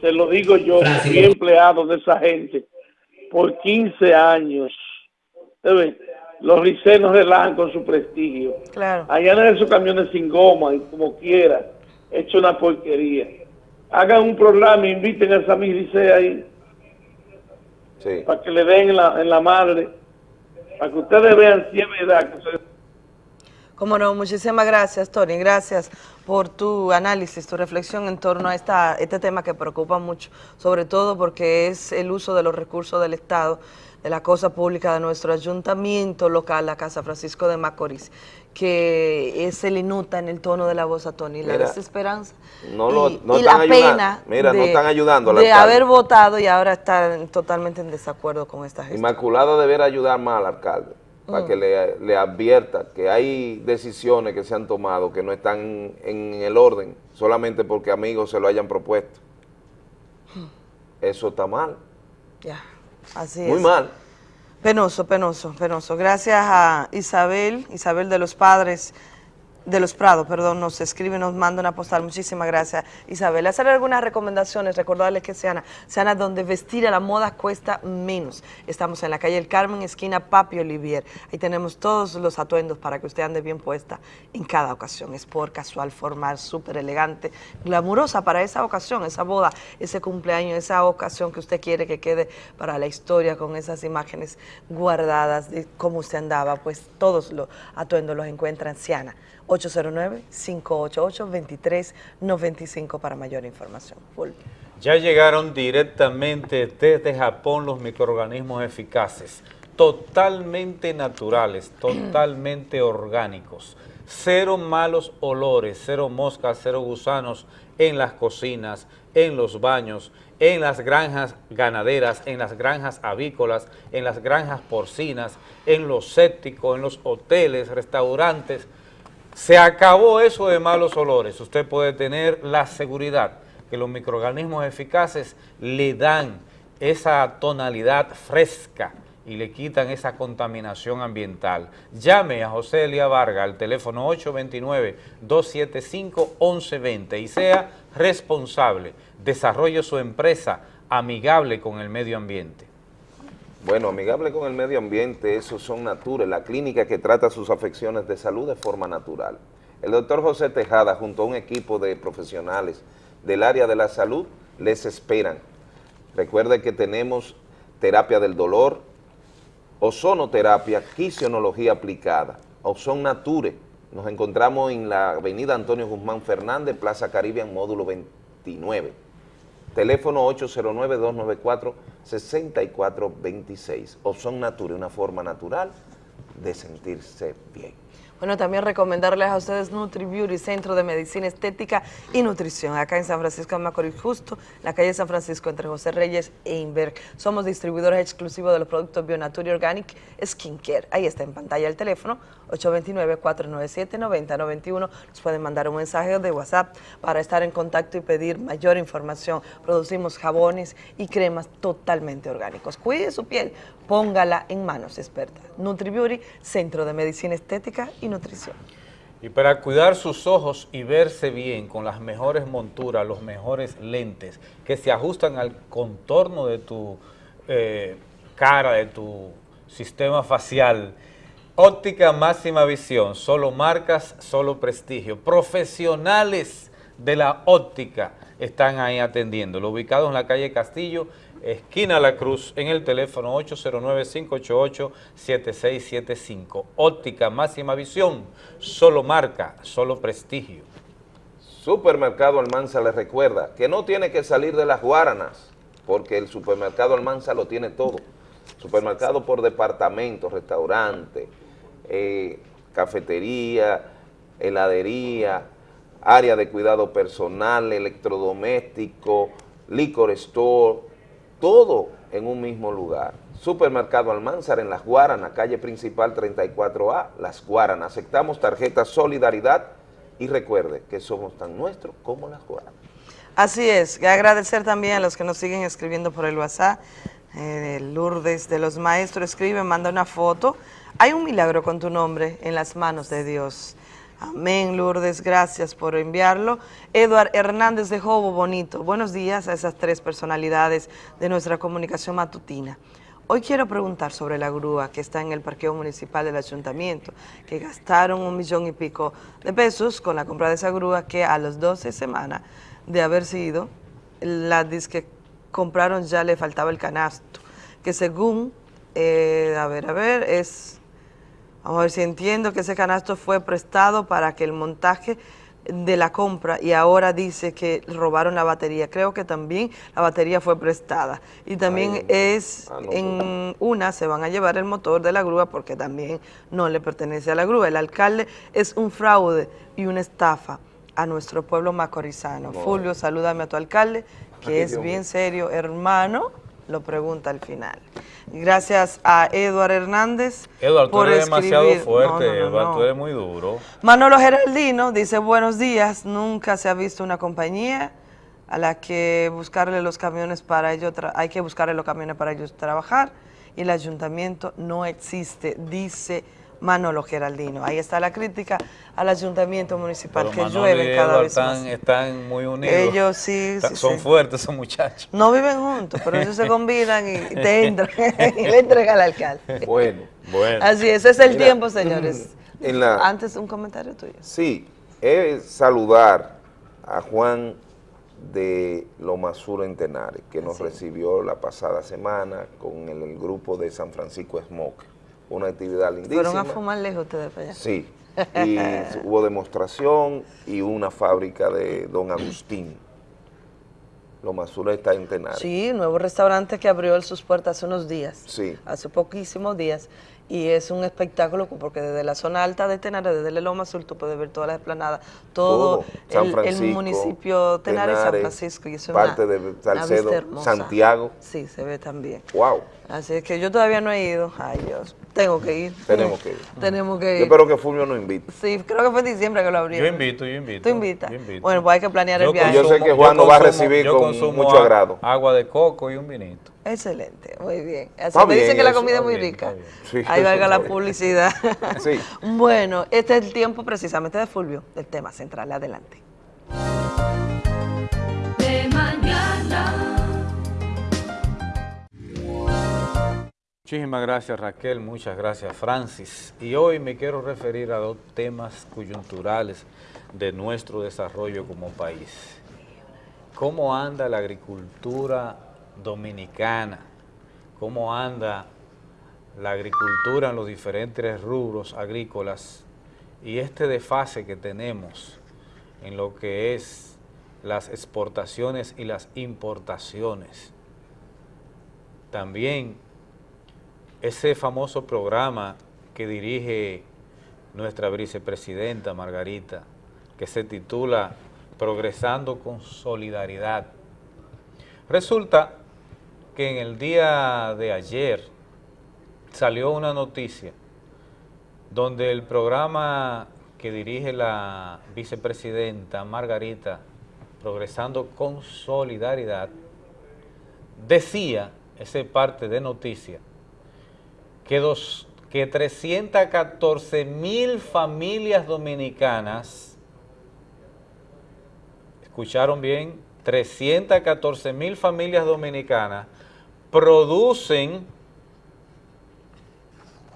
se lo digo yo, fui empleado de esa gente por 15 años. ¿Usted ve? Los ricenos relajan con su prestigio. Claro. Allá en esos camiones sin goma y como quiera, hecho una porquería. Hagan un programa, inviten a Samir Rice ahí Sí. para que le den en la, en la madre, para que ustedes vean si es verdad que se- Cómo no, muchísimas gracias, Tony. Gracias por tu análisis, tu reflexión en torno a esta, este tema que preocupa mucho, sobre todo porque es el uso de los recursos del Estado, de la cosa pública de nuestro ayuntamiento local, la Casa Francisco de Macorís, que se le nota en el tono de la voz a Tony, la Mira, desesperanza No, lo, y, no y están la ayudando. pena Mira, no de- están ayudando de haber votado y ahora estar totalmente en desacuerdo con esta gestión. Inmaculada deberá ayudar más al alcalde para Mm. que le, le advierta que hay decisiones que se han tomado que no están en el orden solamente porque amigos se lo hayan propuesto. Eso está mal, Ya, así muy es. mal. Penoso, penoso, penoso. Gracias a Isabel, Isabel de los Padres, de los Prados, perdón, nos escribe, nos manda una postal. Muchísimas gracias, Isabel. Hacer algunas recomendaciones, recordarles que Seana, Seana donde vestir a la moda cuesta menos. Estamos en la calle El Carmen, esquina Papi Olivier. Ahí tenemos todos los atuendos para que usted ande bien puesta en cada ocasión. Es por casual, formal, súper elegante, glamurosa para esa ocasión, esa boda, ese cumpleaños, esa ocasión que usted quiere que quede para la historia con esas imágenes guardadas de cómo usted andaba. Pues todos los atuendos los encuentra en Siana. 809-588-2395 para mayor información. Ya llegaron directamente desde Japón los microorganismos eficaces, totalmente naturales, totalmente [clears throat] orgánicos, cero malos olores, cero moscas, cero gusanos en las cocinas, en los baños, en las granjas ganaderas, en las granjas avícolas, en las granjas porcinas, en los sépticos, en los hoteles, restaurantes. Se acabó eso de malos olores. Usted puede tener la seguridad que los microorganismos eficaces le dan esa tonalidad fresca y le quitan esa contaminación ambiental. Llame a José Elia Varga al teléfono 829-275-1120 y sea responsable. Desarrolle su empresa amigable con el medio ambiente. Bueno, amigable con el medio ambiente, esos son Nature, la clínica que trata sus afecciones de salud de forma natural. El doctor José Tejada, junto a un equipo de profesionales del área de la salud, les esperan. Recuerde que tenemos terapia del dolor, ozonoterapia, quisionología aplicada, Ozon Nature. Nos encontramos en la avenida Antonio Guzmán Fernández, Plaza Caribbean, módulo 29. Teléfono 809-294-6426. Ozon Nature, una forma natural de sentirse bien. Bueno, también recomendarles a ustedes Nutri Beauty, Centro de Medicina Estética y Nutrición, acá en San Francisco de Macorís, justo en la calle San Francisco, entre José Reyes e Inver. Somos distribuidores exclusivos de los productos Bionature Organic Skincare. Ahí está en pantalla el teléfono, 829-497-9091. Nos pueden mandar un mensaje de WhatsApp para estar en contacto y pedir mayor información. Producimos jabones y cremas totalmente orgánicos. Cuide su piel, póngala en manos expertas. Nutri Beauty, Centro de Medicina Estética y Nutrición. Y para cuidar sus ojos y verse bien con las mejores monturas, los mejores lentes que se ajustan al contorno de tu eh, cara, de tu sistema facial, Óptica máxima visión, solo marcas, solo prestigio. Profesionales de la óptica están ahí atendiendo. Ubicados en la calle Castillo, esquina La Cruz, en el teléfono 809-588-7675. Óptica máxima visión, solo marca, solo prestigio. Supermercado Almanza les recuerda que no tiene que salir de las Guaranas, porque el supermercado Almanza lo tiene todo. Supermercado por departamento, restaurante, eh, cafetería, heladería, área de cuidado personal, electrodoméstico, licor store, todo en un mismo lugar. Supermercado Almanzar en Las Guaranas, calle principal 34A, Las Guaranas. Aceptamos tarjeta Solidaridad y recuerde que somos tan nuestros como Las Guaranas. Así es, y agradecer también a los que nos siguen escribiendo por el WhatsApp. Eh, Lourdes de los Maestros escribe, manda una foto. Hay un milagro con tu nombre en las manos de Dios. Amén, Lourdes, gracias por enviarlo. Eduard Hernández de Jobo Bonito, buenos días a esas tres personalidades de nuestra comunicación matutina. Hoy quiero preguntar sobre la grúa que está en el parqueo municipal del ayuntamiento, que gastaron un millón y pico de pesos con la compra de esa grúa que a las 12 semanas de haber sido, la que compraron ya le faltaba el canasto, que según, eh, a ver, a ver, es Vamos a ver si entiendo que ese canasto fue prestado para que el montaje de la compra y ahora dice que robaron la batería. Creo que también la batería fue prestada. Y también es, ah, en una se van a llevar el motor de la grúa porque también no le pertenece a la grúa. El alcalde es un fraude y una estafa a nuestro pueblo macorizano. Fulvio, salúdame a tu alcalde, que es bien serio, hermano, lo pregunta al final. Gracias a Eduard Hernández Eduard, tú eres demasiado fuerte, Eduard, tú eres muy duro. Manolo Geraldino dice, buenos días, nunca se ha visto una compañía a la que buscarle los camiones para ellos, hay que buscarle los camiones para ellos trabajar y el ayuntamiento no existe, dice Manolo Geraldino. Ahí está la crítica al ayuntamiento municipal, que llueve cada vez están, más. Están muy unidos. Ellos sí, Son fuertes esos muchachos. No viven juntos, pero ellos se combinan y te [laughs] entran [laughs] y le entregan al alcalde. Bueno, bueno. Así es, es el tiempo, señores. En la, Antes un comentario tuyo. Sí, es saludar a Juan de Loma Sur en Tenares, que nos recibió la pasada semana con el, el grupo de San Francisco Smoke una actividad lindísima. ¿Fueron a fumar lejos ustedes para allá? Sí, y [laughs] hubo demostración y una fábrica de Don Agustín. Loma Azul está en Tenares. Sí, nuevo restaurante que abrió sus puertas hace unos días. Sí. Hace poquísimos días. Y es un espectáculo porque desde la zona alta de Tenares, desde el Loma Azul, tú puedes ver toda la esplanada, todo, el, municipio Tenares, San Francisco. Y eso parte de Salcedo, Santiago. Sí, se ve también. Wow. Así es que yo todavía no he ido. Ay, Dios. Tengo que ir. Tenemos que ir. Tenemos que ir. Yo espero que Fulvio nos invite. Sí, creo que fue en diciembre que lo abrieron. Yo invito, yo invito. ¿Tú invitas? Bueno, pues hay que planear el viaje. yo sé que Juan nos va a recibir con mucho agrado. Agua de coco y un vinito. Excelente, muy bien. Así me dicen que la comida es muy rica. Ahí valga la [laughs] publicidad. sí. [laughs] Bueno, este es el tiempo precisamente de Fulvio, del tema central. Adelante. Muchísimas gracias Raquel, muchas gracias Francis. Y hoy me quiero referir a dos temas coyunturales de nuestro desarrollo como país. ¿Cómo anda la agricultura dominicana? ¿Cómo anda la agricultura en los diferentes rubros agrícolas? Y este desfase que tenemos en lo que es las exportaciones y las importaciones. También ese famoso programa que dirige nuestra vicepresidenta Margarita, que se titula Progresando con Solidaridad. Resulta que en el día de ayer salió una noticia donde el programa que dirige la vicepresidenta Margarita, Progresando con Solidaridad, decía, ese parte de noticia, que, dos, que 314 mil familias dominicanas, escucharon bien, 314 mil familias dominicanas producen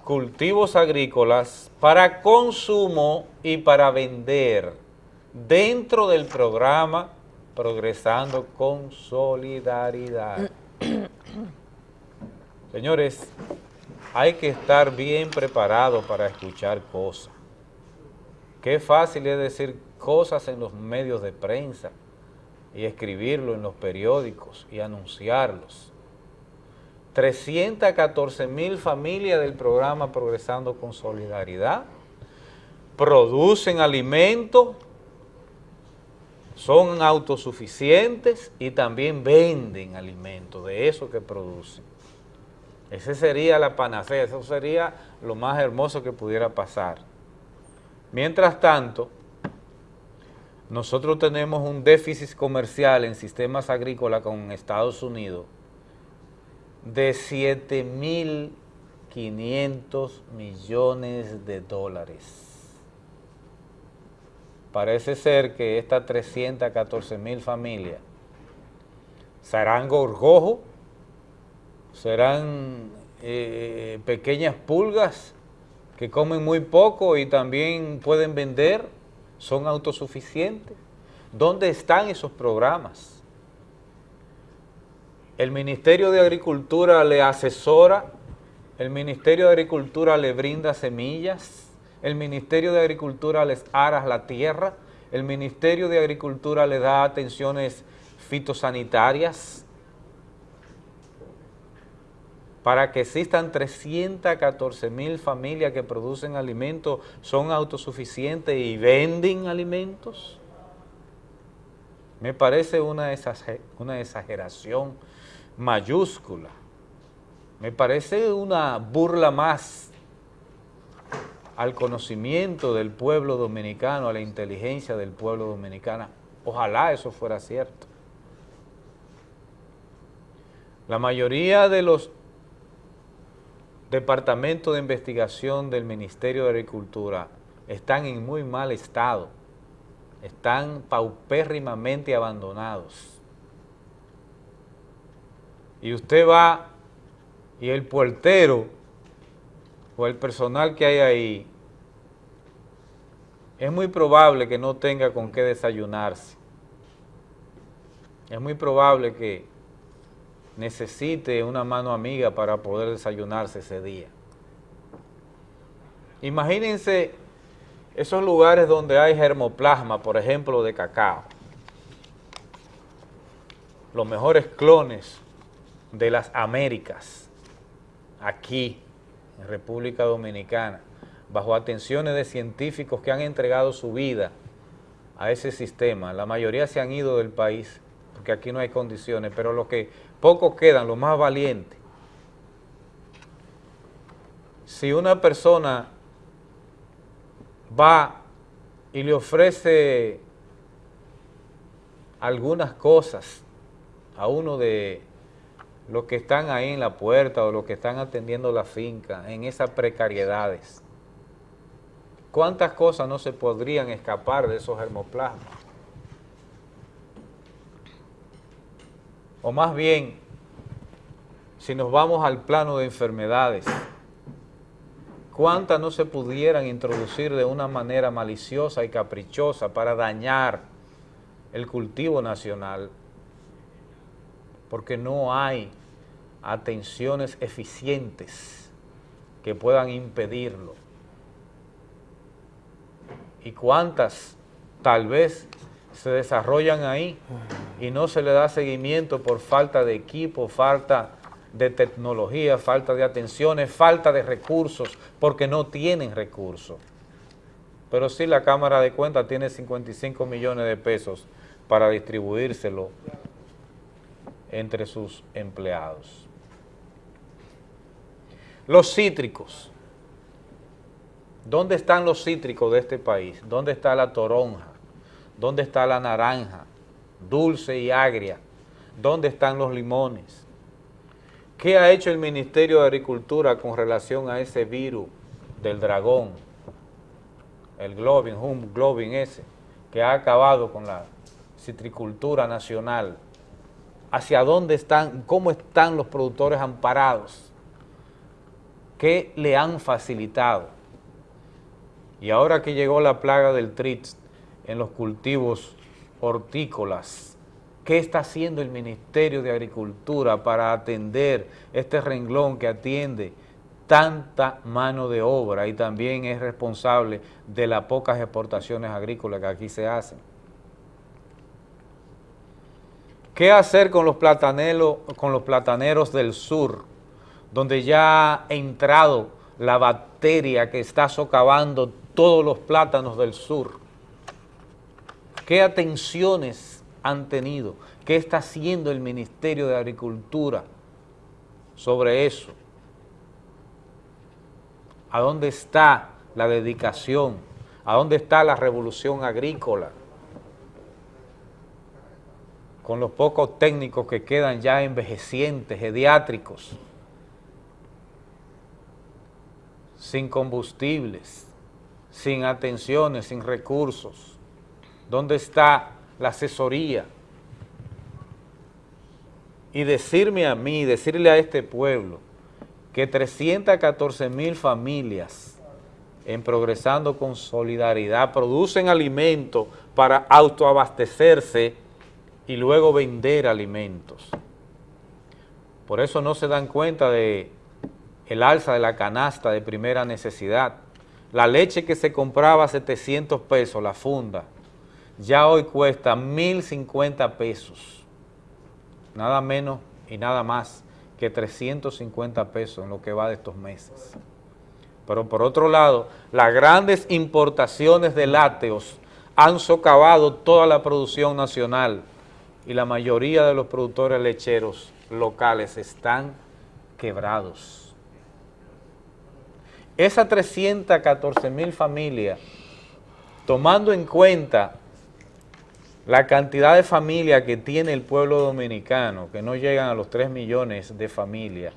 cultivos agrícolas para consumo y para vender dentro del programa Progresando con Solidaridad. [clears throat] Señores, hay que estar bien preparado para escuchar cosas. Qué fácil es decir cosas en los medios de prensa y escribirlo en los periódicos y anunciarlos. 314 mil familias del programa Progresando con Solidaridad producen alimentos, son autosuficientes y también venden alimentos de eso que producen. Esa sería la panacea, eso sería lo más hermoso que pudiera pasar. Mientras tanto, nosotros tenemos un déficit comercial en sistemas agrícolas con Estados Unidos de 7.500 millones de dólares. Parece ser que estas 314 mil familias serán gorgojos serán eh, pequeñas pulgas que comen muy poco y también pueden vender, son autosuficientes. ¿Dónde están esos programas? El Ministerio de Agricultura le asesora, el Ministerio de Agricultura le brinda semillas, el Ministerio de Agricultura les ara la tierra, el Ministerio de Agricultura le da atenciones fitosanitarias, para que existan 314 mil familias que producen alimentos, son autosuficientes y venden alimentos? Me parece una, exageración mayúscula. Me parece una burla más al conocimiento del pueblo dominicano, a la inteligencia del pueblo dominicano. Ojalá eso fuera cierto. La mayoría de los Departamento de Investigación del Ministerio de Agricultura están en muy mal estado, están paupérrimamente abandonados. Y usted va y el puertero o el personal que hay ahí, es muy probable que no tenga con qué desayunarse. Es muy probable que necesite una mano amiga para poder desayunarse ese día. Imagínense esos lugares donde hay germoplasma, por ejemplo, de cacao. Los mejores clones de las Américas, aquí, en República Dominicana, bajo atenciones de científicos que han entregado su vida a ese sistema. La mayoría se han ido del país, porque aquí no hay condiciones, pero los que pocos quedan, los más valientes. Si una persona va y le ofrece algunas cosas a uno de los que están ahí en la puerta o los que están atendiendo la finca, en esas precariedades, ¿cuántas cosas no se podrían escapar de esos hermoplasmas? O más bien, si nos vamos al plano de enfermedades, ¿cuántas no se pudieran introducir de una manera maliciosa y caprichosa para dañar el cultivo nacional? Porque no hay atenciones eficientes que puedan impedirlo. ¿Y cuántas tal vez se desarrollan ahí y no se le da seguimiento por falta de equipo, falta de tecnología, falta de atenciones, falta de recursos, porque no tienen recursos. Pero sí la Cámara de Cuentas tiene 55 millones de pesos para distribuírselo entre sus empleados. Los cítricos. ¿Dónde están los cítricos de este país? ¿Dónde está la toronja? ¿Dónde está la naranja? Dulce y agria. ¿Dónde están los limones? ¿Qué ha hecho el Ministerio de Agricultura con relación a ese virus del dragón? El globin, hum globin ese, que ha acabado con la citricultura nacional. ¿Hacia dónde están, cómo están los productores amparados? ¿Qué le han facilitado? Y ahora que llegó la plaga del TRITS en los cultivos hortícolas, ¿qué está haciendo el Ministerio de Agricultura para atender este renglón que atiende tanta mano de obra y también es responsable de las pocas exportaciones agrícolas que aquí se hacen? ¿Qué hacer con los, plataneros, con los del sur, donde ya ha entrado la bacteria que está socavando todos los plátanos del sur? ¿Qué atenciones han tenido? ¿Qué está haciendo el Ministerio de Agricultura sobre eso? ¿A dónde está la dedicación? ¿A dónde está la revolución agrícola? Con los pocos técnicos que quedan ya envejecientes, pediátricos, sin combustibles, sin atenciones, sin recursos. ¿Dónde está la asesoría? Y decirme a mí, decirle a este pueblo, que 314 mil familias en Progresando con Solidaridad producen alimentos para autoabastecerse y luego vender alimentos. Por eso no se dan cuenta de el alza de la canasta de primera necesidad. La leche que se compraba a 700 pesos, la funda, ya hoy cuesta 1.050 pesos, nada menos y nada más que 350 pesos en lo que va de estos meses. Pero por otro lado, las grandes importaciones de lácteos han socavado toda la producción nacional y la mayoría de los productores lecheros locales están quebrados. Esas 314 mil familias, tomando en cuenta la cantidad de familias que tiene el pueblo dominicano, que no llegan a los 3 millones de familias,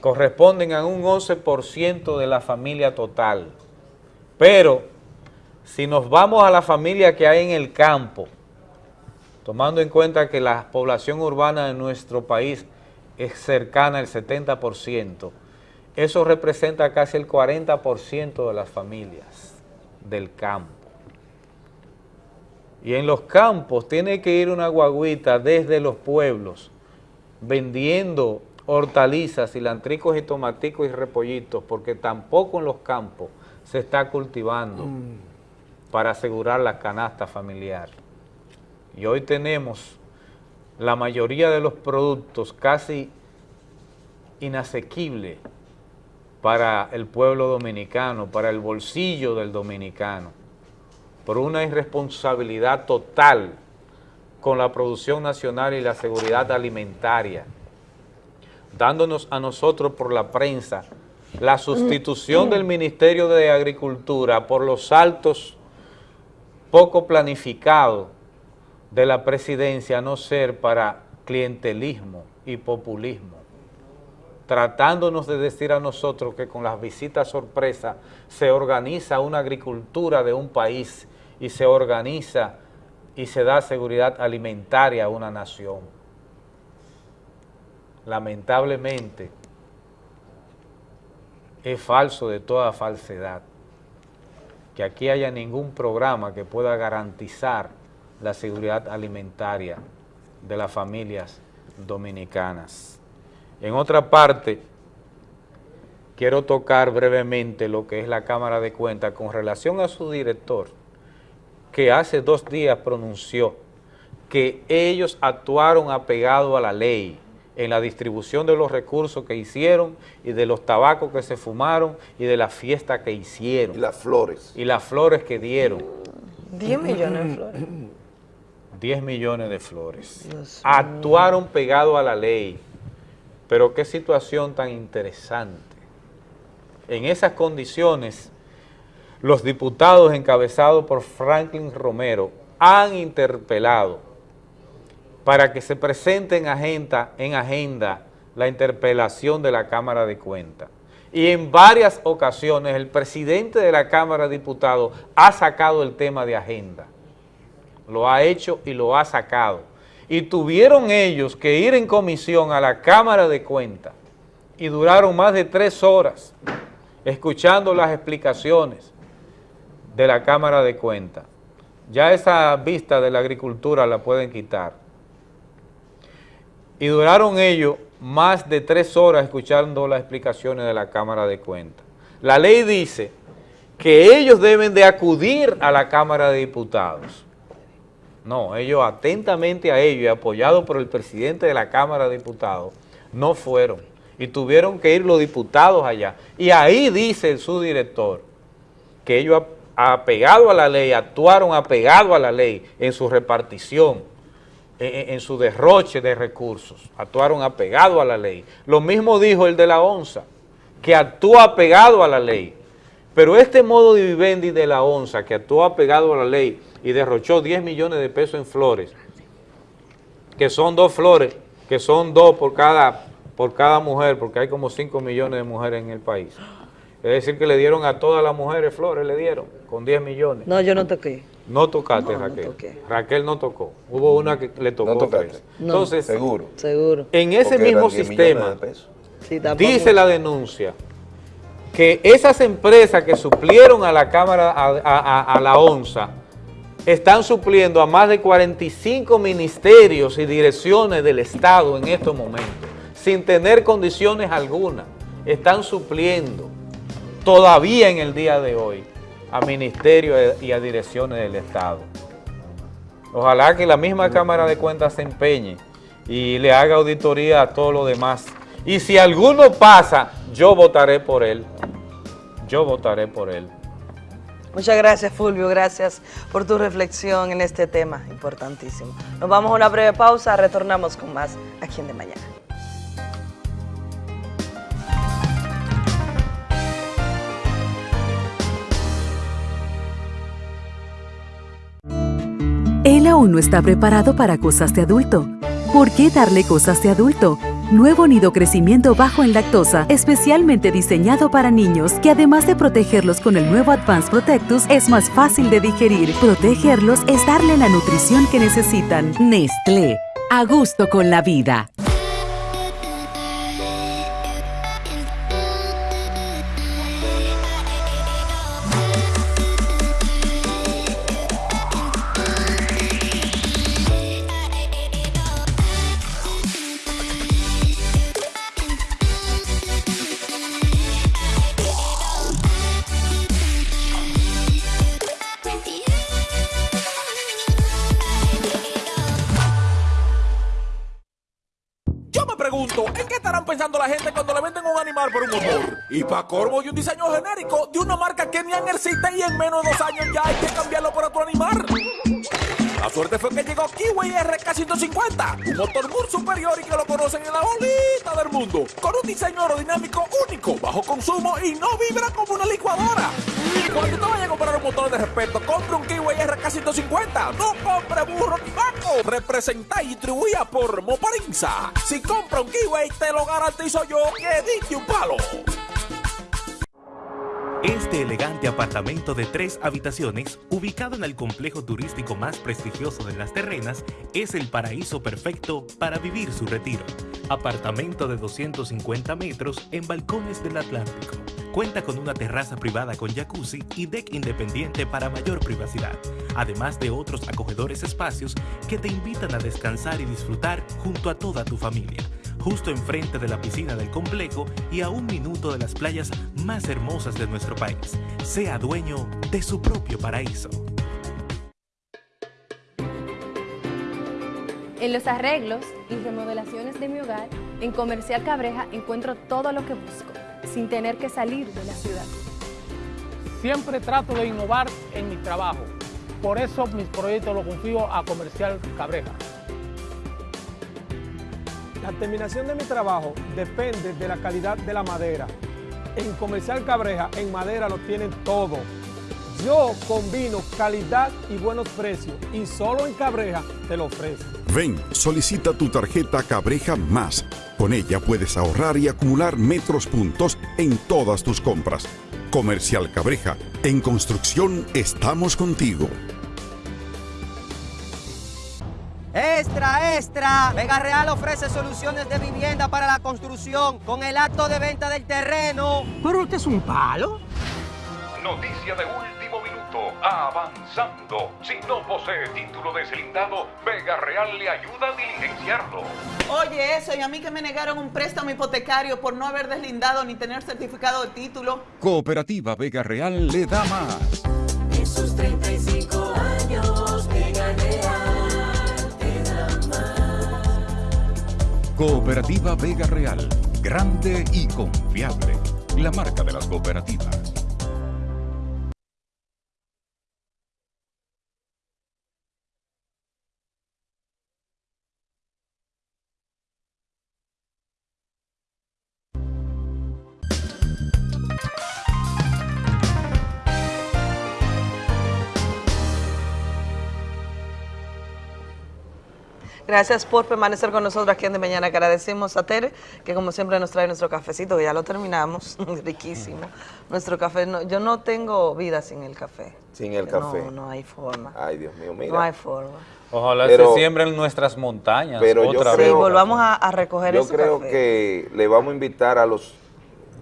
corresponden a un 11% de la familia total. Pero si nos vamos a la familia que hay en el campo, tomando en cuenta que la población urbana de nuestro país es cercana al 70%, eso representa casi el 40% de las familias del campo. Y en los campos tiene que ir una guaguita desde los pueblos vendiendo hortalizas, cilantricos y tomaticos y repollitos, porque tampoco en los campos se está cultivando para asegurar la canasta familiar. Y hoy tenemos la mayoría de los productos casi inasequibles para el pueblo dominicano, para el bolsillo del dominicano por una irresponsabilidad total con la producción nacional y la seguridad alimentaria, dándonos a nosotros por la prensa la sustitución del Ministerio de Agricultura por los saltos poco planificados de la presidencia, a no ser para clientelismo y populismo tratándonos de decir a nosotros que con las visitas sorpresa se organiza una agricultura de un país y se organiza y se da seguridad alimentaria a una nación. Lamentablemente, es falso de toda falsedad que aquí haya ningún programa que pueda garantizar la seguridad alimentaria de las familias dominicanas. En otra parte, quiero tocar brevemente lo que es la Cámara de Cuentas con relación a su director, que hace dos días pronunció que ellos actuaron apegado a la ley en la distribución de los recursos que hicieron y de los tabacos que se fumaron y de la fiesta que hicieron. Y las flores. Y las flores que dieron. 10 millones de flores. [clears throat] 10 millones de flores. Actuaron pegado a la ley. Pero qué situación tan interesante. En esas condiciones los diputados encabezados por Franklin Romero han interpelado para que se presente en agenda, en agenda la interpelación de la Cámara de Cuentas. Y en varias ocasiones el presidente de la Cámara de Diputados ha sacado el tema de agenda. Lo ha hecho y lo ha sacado. Y tuvieron ellos que ir en comisión a la Cámara de Cuentas y duraron más de tres horas escuchando las explicaciones de la Cámara de Cuentas. Ya esa vista de la agricultura la pueden quitar. Y duraron ellos más de tres horas escuchando las explicaciones de la Cámara de Cuentas. La ley dice que ellos deben de acudir a la Cámara de Diputados. No, ellos atentamente a ellos y apoyados por el presidente de la Cámara de Diputados, no fueron y tuvieron que ir los diputados allá. Y ahí dice su director que ellos apegados a la ley, actuaron apegados a la ley en su repartición, en, su derroche de recursos, actuaron apegados a la ley. Lo mismo dijo el de la ONSA, que actúa apegado a la ley. Pero este modo de vivendi de la ONSA, que actuó apegado a la ley y derrochó 10 millones de pesos en flores, que son dos flores, que son dos por cada, por cada mujer, porque hay como 5 millones de mujeres en el país. Es decir, que le dieron a todas las mujeres flores, le dieron, con 10 millones. No, yo no toqué. No tocaste, No, no Raquel. toqué. Raquel no tocó. Hubo una que le tocó. No tocaste. tres. No. Entonces, Seguro. Seguro. en ese Porque mismo eran 10 millones sistema, de pesos. Sí, dice la denuncia que esas empresas que suplieron a la Cámara, a, a- a- a la ONSA, están supliendo a más de 45 ministerios y direcciones del Estado en estos momentos, sin tener condiciones algunas. Están supliendo todavía en el día de hoy a ministerios y a direcciones del Estado. Ojalá que la misma Cámara de Cuentas se empeñe y le haga auditoría a todo lo demás. Y si alguno pasa, yo votaré por él. Yo votaré por él. Muchas gracias, Fulvio. Gracias por tu reflexión en este tema importantísimo. Nos vamos a una breve pausa, retornamos con más aquí en De Mañana. Él aún no está preparado para cosas de adulto. ¿Por qué darle cosas de adulto? Nuevo nido crecimiento bajo en lactosa, especialmente diseñado para niños, que además de protegerlos con el nuevo Advanced Protectus, es más fácil de digerir. Protegerlos es darle la nutrición que necesitan. Nestlé, a gusto con la vida. Corvo y un diseño genérico de una marca que ni han y en menos de dos años ya hay que cambiarlo por otro animal. La suerte fue que llegó Kiwi RK150, un motor muy superior y que lo conocen en la bolita del mundo, con un diseño aerodinámico único, bajo consumo y no vibra como una licuadora. Cuando te vayas a comprar un motor de respeto, compre un Kiwi RK150, no compre burro ni vaco. Representa y distribuida por Moparinza. Si compra un Kiwi, te lo garantizo yo que diste un palo. Este elegante apartamento de tres habitaciones, ubicado en el complejo turístico más prestigioso de Las Terrenas, es el paraíso perfecto para vivir su retiro. Apartamento de 250 metros en balcones del Atlántico. Cuenta con una terraza privada con jacuzzi y deck independiente para mayor privacidad, además de otros acogedores espacios que te invitan a descansar y disfrutar junto a toda tu familia justo enfrente de la piscina del complejo y a un minuto de las playas más hermosas de nuestro país. Sea dueño de su propio paraíso. En los arreglos y remodelaciones de mi hogar, en Comercial Cabreja encuentro todo lo que busco, sin tener que salir de la ciudad. Siempre trato de innovar en mi trabajo. Por eso mis proyectos los confío a Comercial Cabreja. La terminación de mi trabajo depende de la calidad de la madera. En Comercial Cabreja, en madera lo tienen todo. Yo combino calidad y buenos precios y solo en Cabreja te lo ofrezco. Ven, solicita tu tarjeta Cabreja Más. Con ella puedes ahorrar y acumular metros puntos en todas tus compras. Comercial Cabreja, en construcción estamos contigo. Vega Real ofrece soluciones de vivienda para la construcción con el acto de venta del terreno. Pero usted es un palo. Noticia de último minuto. Avanzando. Si no posee título deslindado, Vega Real le ayuda a diligenciarlo. Oye, eso, y a mí que me negaron un préstamo hipotecario por no haber deslindado ni tener certificado de título. Cooperativa Vega Real le da más. Esos 35 años, Cooperativa Vega Real. Grande y confiable. La marca de las cooperativas. Gracias por permanecer con nosotros aquí en De Mañana. Agradecemos a Tere, que como siempre nos trae nuestro cafecito, que ya lo terminamos, [laughs] riquísimo. Nuestro café, no- yo no tengo vida sin el café. Sin el café. No, hay forma. Ay, Dios mío, mira. No hay forma. Ojalá Pero- se siembren nuestras montañas Pero yo otra Sí, vez. volvamos a, a recoger Yo creo café. que le vamos a invitar a los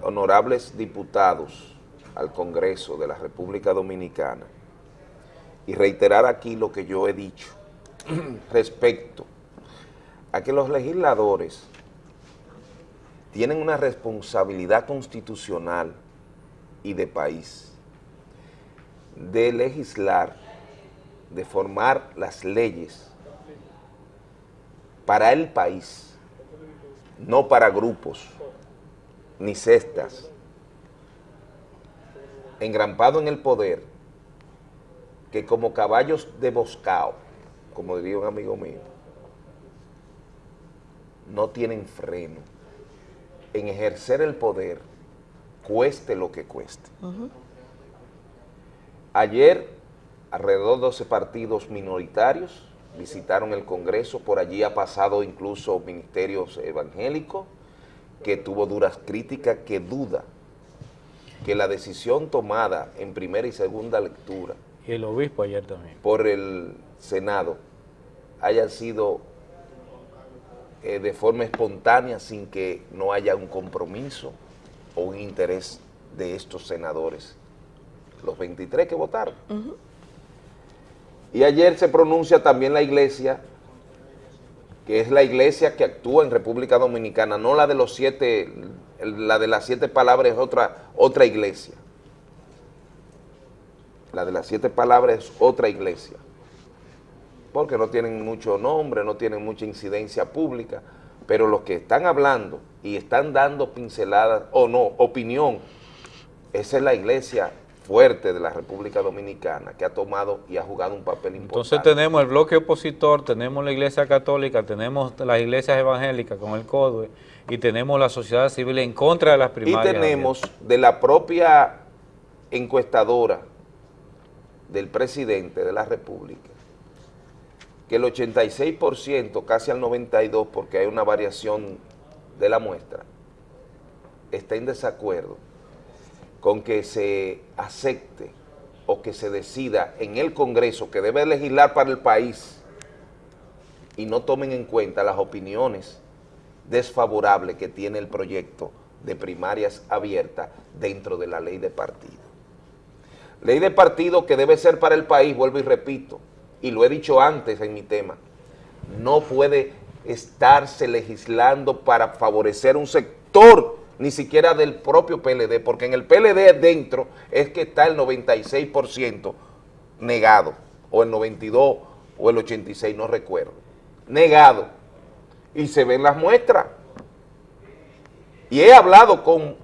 honorables diputados al Congreso de la República Dominicana y reiterar aquí lo que yo he dicho [clears throat] respecto a que los legisladores tienen una responsabilidad constitucional y de país de legislar, de formar las leyes para el país, no para grupos ni cestas, engrampado en el poder, que como caballos de boscao, como diría un amigo mío, no tienen freno en ejercer el poder, cueste lo que cueste. Ayer, alrededor de 12 partidos minoritarios visitaron el Congreso, por allí ha pasado incluso ministerios evangélicos, que tuvo duras críticas, que duda que la decisión tomada en primera y segunda lectura Y el obispo ayer también. por el Senado haya sido eh, de forma espontánea sin que no haya un compromiso o un interés de estos senadores, los 23 que votaron. Y ayer se pronuncia también la iglesia, que es la iglesia que actúa en República Dominicana, no la de los siete, la de las siete palabras es otra, otra iglesia. La de las siete palabras es otra iglesia. Porque no tienen mucho nombre, no tienen mucha incidencia pública, pero los que están hablando y están dando pinceladas, o no, opinión, esa es la iglesia fuerte de la República Dominicana que ha tomado y ha jugado un papel importante. Entonces tenemos el bloque opositor, tenemos la iglesia católica, tenemos las iglesias evangélicas con el CODUE y tenemos la sociedad civil en contra de las Y primarias. tenemos de la propia encuestadora del presidente de la República, el 86%, casi al 92%, porque hay una variación de la muestra, está en desacuerdo con que se acepte o que se decida en el Congreso que debe legislar para el país y no tomen en cuenta las opiniones desfavorables que tiene el proyecto de primarias abiertas dentro de la ley de partido. Ley de partido que debe ser para el país, vuelvo y repito, y lo he dicho antes en mi tema, no puede estarse legislando para favorecer un sector, ni siquiera del propio PLD, porque en el PLD dentro es que está el 96% negado, o el 92 o el 86, no recuerdo, negado, y se ven las muestras. Y he hablado con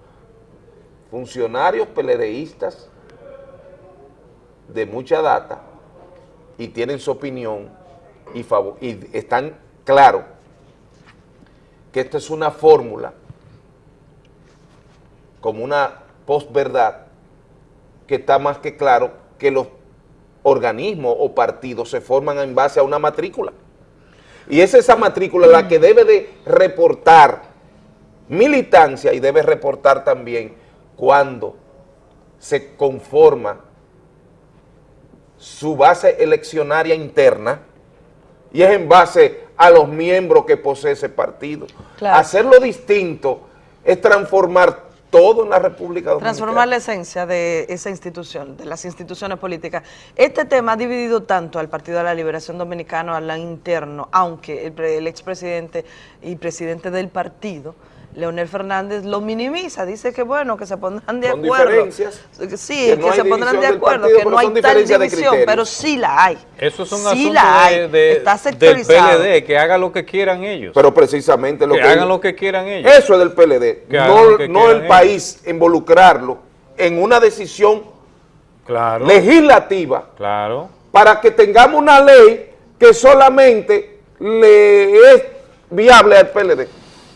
funcionarios PLDistas de mucha data y tienen su opinión y, están claros que esta es una fórmula como una posverdad que está más que claro que los organismos o partidos se forman en base a una matrícula. Y es esa matrícula la que debe de reportar militancia y debe reportar también cuando se conforma su base eleccionaria interna y es en base a los miembros que posee ese partido. Claro. Hacerlo distinto es transformar todo en la República Dominicana. Transformar la esencia de esa institución, de las instituciones políticas. Este tema ha dividido tanto al Partido de la Liberación Dominicana, al interno, aunque el, el expresidente y presidente del partido, Leonel Fernández, lo minimiza, dice que bueno, que se pondrán de Son acuerdo. diferencias, Sí, que no se pondrán de del acuerdo, partido, que no hay tal división, pero sí la hay. Eso es un Sí asunto la hay, de, de- está del sectorizado. PLD, que haga lo que quieran ellos. Pero precisamente lo que, que... hagan lo que quieran ellos. Eso es del PLD, Que no, el ellos. país involucrarlo en una decisión Claro. legislativa Claro. para que tengamos una ley que solamente le es viable al PLD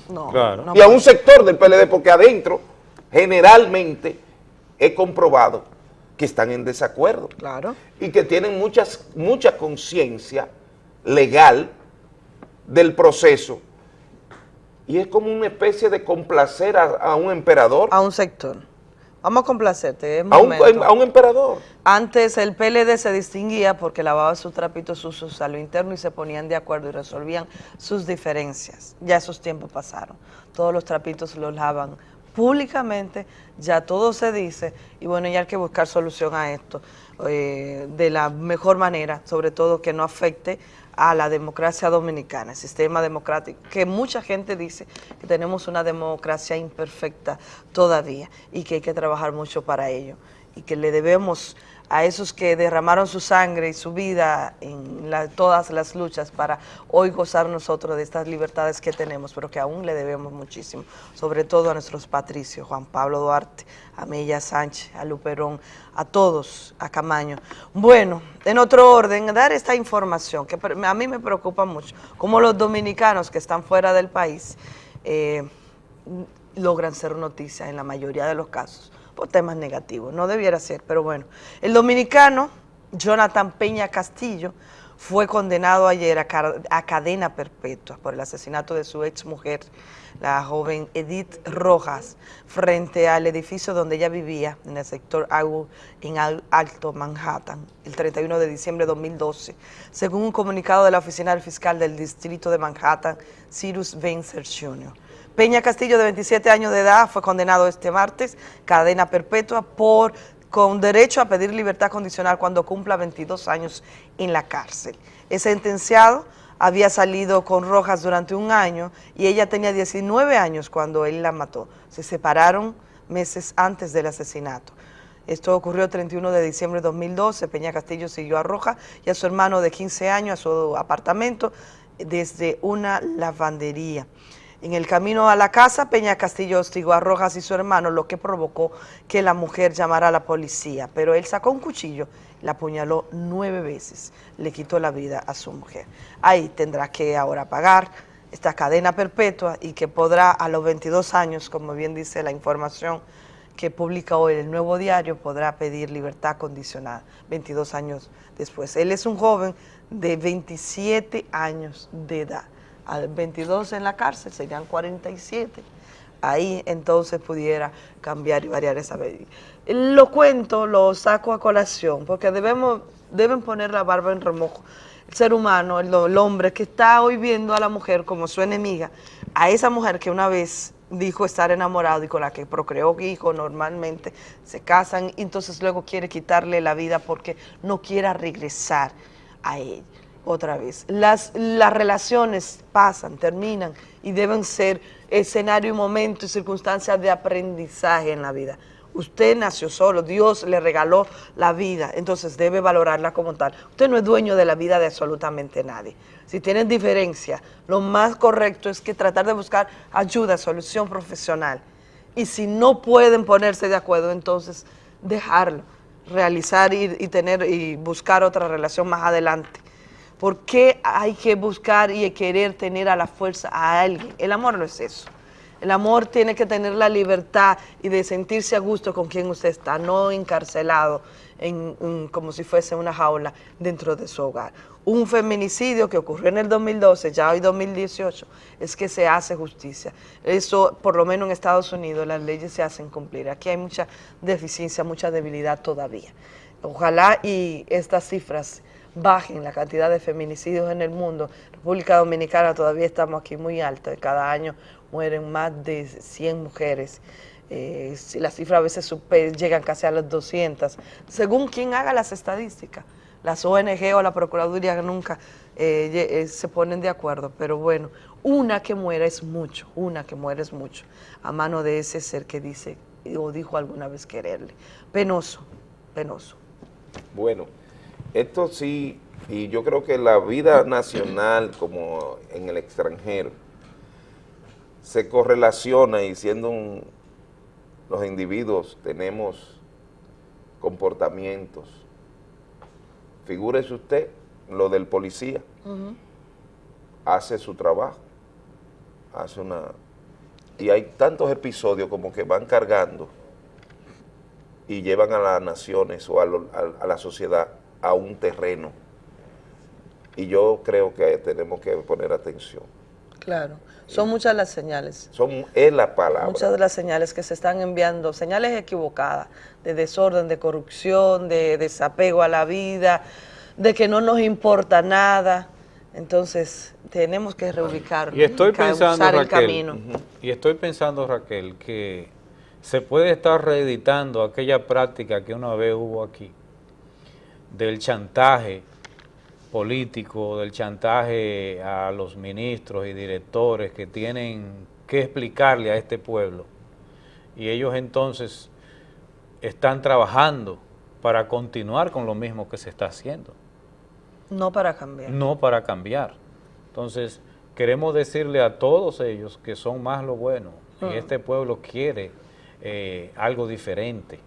No, Claro. y a un sector del PLD, porque adentro generalmente he comprobado que están en desacuerdo Claro. y que tienen muchas, mucha conciencia legal del proceso y es como una especie de complacer a, a un emperador. A un sector. Vamos a complacerte, es A un, a un emperador. Antes el PLD se distinguía porque lavaba sus trapitos sucios a lo interno y se ponían de acuerdo y resolvían sus diferencias. Ya esos tiempos pasaron. Todos los trapitos los lavan públicamente, ya todo se dice y bueno, ya hay que buscar solución a esto eh, de la mejor manera, sobre todo que no afecte a la democracia dominicana, el sistema democrático, que mucha gente dice que tenemos una democracia imperfecta todavía y que hay que trabajar mucho para ello y que le debemos a esos que derramaron su sangre y su vida en todas las luchas para hoy gozar nosotros de estas libertades que tenemos, pero que aún le debemos muchísimo, sobre todo a nuestros patricios, Juan Pablo Duarte, a Mella Sánchez, a Luperón, a todos, a Camaño. Bueno, en otro orden, dar esta información que a mí me preocupa mucho, como los dominicanos que están fuera del país, eh, logran ser noticia en la mayoría de los casos por temas negativos. No debiera ser, pero bueno. El dominicano Jonathan Peña Castillo fue condenado ayer a, cadena perpetua por el asesinato de su ex mujer, la joven Edith Rojas, frente al edificio donde ella vivía, en el sector Agua, en Al- Alto Manhattan, el 31 de diciembre de 2012, según un comunicado de la Oficina del Fiscal del Distrito de Manhattan, Cyrus Vencer Jr. Peña Castillo, de 27 años de edad, fue condenado este martes, cadena perpetua, por con derecho a pedir libertad condicional cuando cumpla 22 años en la cárcel. Es sentenciado, había salido con Rojas durante un año y ella tenía 19 años cuando él la mató. Se separaron meses antes del asesinato. Esto ocurrió el 31 de diciembre de 2012. Peña Castillo siguió a Rojas y a su hermano de 15 años a su apartamento desde una lavandería. En el camino a la casa, Peña Castillo hostigó a Rojas y su hermano, lo que provocó que la mujer llamara a la policía. Pero él sacó un cuchillo, la apuñaló nueve veces, le quitó la vida a su mujer. Ahí tendrá que ahora pagar esta cadena perpetua y que podrá a los 22 años, como bien dice la información que publica hoy el Nuevo Diario, podrá pedir libertad condicional 22 años después. Él es un joven de 27 años de edad. Al 22 en la cárcel serían 47. Ahí entonces pudiera cambiar y variar esa medida. Lo cuento, lo saco a colación, porque debemos, deben poner la barba en remojo. El ser humano, el, el hombre que está hoy viendo a la mujer como su enemiga, a esa mujer que una vez dijo estar enamorado y con la que procreó hijos normalmente, se casan y entonces luego quiere quitarle la vida porque no quiera regresar a él otra vez. Las, las relaciones pasan, terminan y deben ser escenario y momento y circunstancias de aprendizaje en la vida. Usted nació solo, Dios le regaló la vida, entonces debe valorarla como tal. Usted no es dueño de la vida de absolutamente nadie. Si tienen diferencia, lo más correcto es que tratar de buscar ayuda, solución profesional. Y si no pueden ponerse de acuerdo, entonces dejarlo, realizar y, y tener y buscar otra relación más adelante. ¿Por qué hay que buscar y querer tener a la fuerza a alguien? El amor no es eso. El amor tiene que tener la libertad y de sentirse a gusto con quien usted está, no encarcelado en, como si fuese una jaula dentro de su hogar. Un feminicidio que ocurrió en el 2012, ya hoy 2018, es que se hace justicia. Eso, por lo menos en Estados Unidos, las leyes se hacen cumplir. Aquí hay mucha deficiencia, mucha debilidad todavía. Ojalá y estas cifras bajen la cantidad de feminicidios en el mundo. República Dominicana todavía estamos aquí muy alta, cada año mueren más de 100 mujeres. Eh, la cifra a veces super, llegan casi a las 200, según quien haga las estadísticas. Las ONG o la Procuraduría nunca eh, eh, se ponen de acuerdo, pero bueno, una que muera es mucho, una que muera es mucho, a mano de ese ser que dice o dijo alguna vez quererle. Penoso, penoso. Bueno. Esto sí, y yo creo que la vida nacional como en el extranjero se correlaciona y siendo los individuos tenemos comportamientos. Figúrese usted lo del policía. Hace su trabajo. Hace una... Y hay tantos episodios como que van cargando y llevan a las naciones o a la sociedad a un terreno. Y yo creo que tenemos que poner atención. Claro, son muchas las señales. Son, es la palabra. Muchas de las señales que se están enviando, señales equivocadas, de desorden, de corrupción, de desapego a la vida, de que no nos importa nada. Entonces, tenemos que reubicarnos, y estoy pensando, Raquel, el camino. Y estoy pensando, Raquel, que se puede estar reeditando aquella práctica que una vez hubo aquí, del chantaje político, del chantaje a los ministros y directores que tienen que explicarle a este pueblo. Y ellos entonces están trabajando para continuar con lo mismo que se está haciendo. No para cambiar. No para cambiar. Entonces, queremos decirle a todos ellos que son más lo bueno. Y mm. este pueblo quiere eh, algo diferente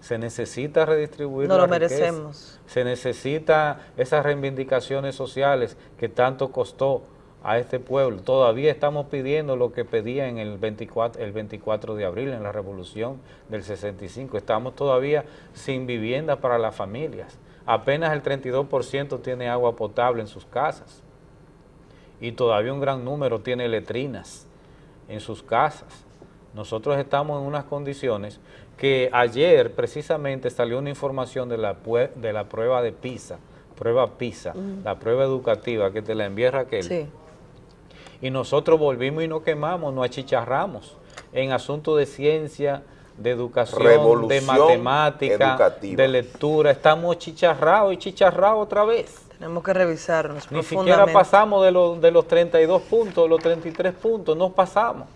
se necesita redistribuir no lo merecemos. Se necesita esas reivindicaciones sociales que tanto costó a este pueblo. Todavía estamos pidiendo lo que pedía en el 24, el 24 de abril, en la revolución del 65. Estamos todavía sin vivienda para las familias. Apenas el 32% tiene agua potable en sus casas. Y todavía un gran número tiene letrinas en sus casas. Nosotros estamos en unas condiciones que ayer precisamente salió una información de la, de la prueba de PISA, prueba PISA, la prueba educativa que te la envía Raquel. Sí. Y nosotros volvimos y nos quemamos, nos achicharramos en asuntos de ciencia, de educación, de matemática, de lectura. Estamos chicharrados y chicharrados otra vez. Tenemos que revisarnos Ni siquiera pasamos de los, de los 32 puntos, los 33 puntos, no pasamos.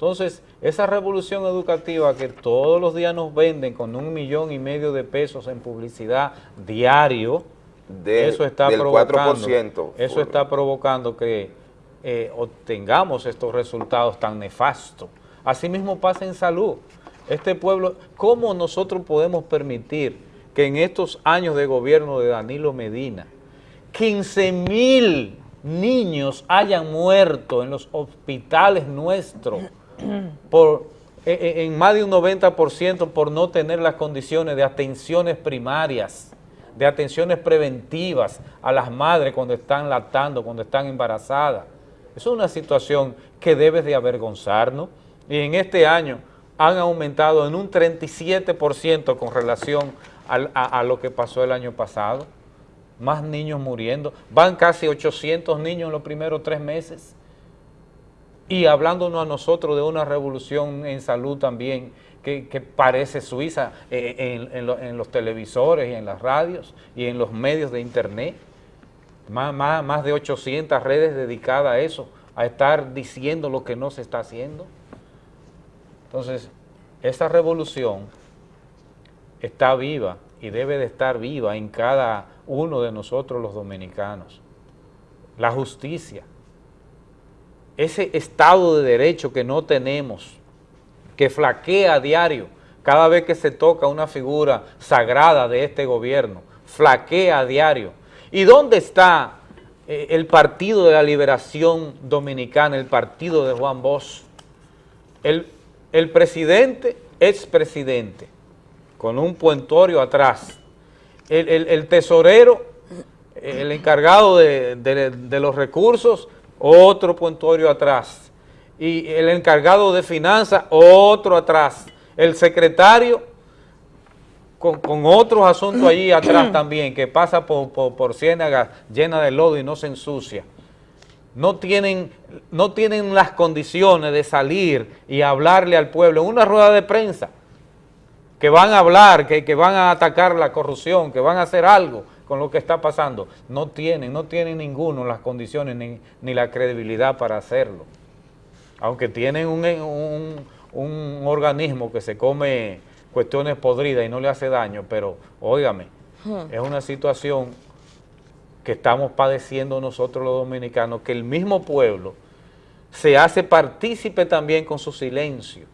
Entonces, esa revolución educativa que todos los días nos venden con un millón y medio de pesos en publicidad diario, de, eso está provocando, Eso está provocando que eh, obtengamos estos resultados tan nefastos. Asimismo pasa en salud. Este pueblo, ¿cómo nosotros podemos permitir que en estos años de gobierno de Danilo Medina, 15 mil niños hayan muerto en los hospitales nuestros por, eh, eh, en más de un 90% por no tener las condiciones de atenciones primarias, de atenciones preventivas a las madres cuando están lactando, cuando están embarazadas. Es una situación que debe de avergonzarnos y en este año han aumentado en un 37% con relación a lo que pasó el año pasado. Más niños muriendo, van casi 800 niños en los primeros tres meses y hablándonos a nosotros de una revolución en salud también que, parece Suiza eh, en, los televisores y en las radios y en los medios de internet. Más, más, más de 800 redes dedicadas a eso, a estar diciendo lo que no se está haciendo. Entonces, esa revolución está viva y debe de estar viva en cada uno de nosotros los dominicanos. La justicia, ese Estado de Derecho que no tenemos, que flaquea a diario cada vez que se toca una figura sagrada de este gobierno, flaquea a diario. ¿Y dónde está eh, el Partido de la Liberación Dominicana, el partido de Juan Bosch? El, el presidente, expresidente, con un puentorio atrás, el, el, el tesorero, el encargado de, de los recursos, otro puntuario atrás. Y el encargado de finanzas, otro atrás. El secretario, con, con otros asuntos allí [clears throat] atrás también, que pasa por, por, por ciénagas llena de lodo y no se ensucia. No tienen, no tienen las condiciones de salir y hablarle al pueblo en una rueda de prensa que van a hablar, que, que, van a atacar la corrupción, que van a hacer algo, con lo que está pasando. No tienen, no tienen ninguno las condiciones ni, ni la credibilidad para hacerlo. Aunque tienen un, un, un organismo que se come cuestiones podridas y no le hace daño, pero óigame, Hmm. es una situación que estamos padeciendo nosotros los dominicanos, que el mismo pueblo se hace partícipe también con su silencio.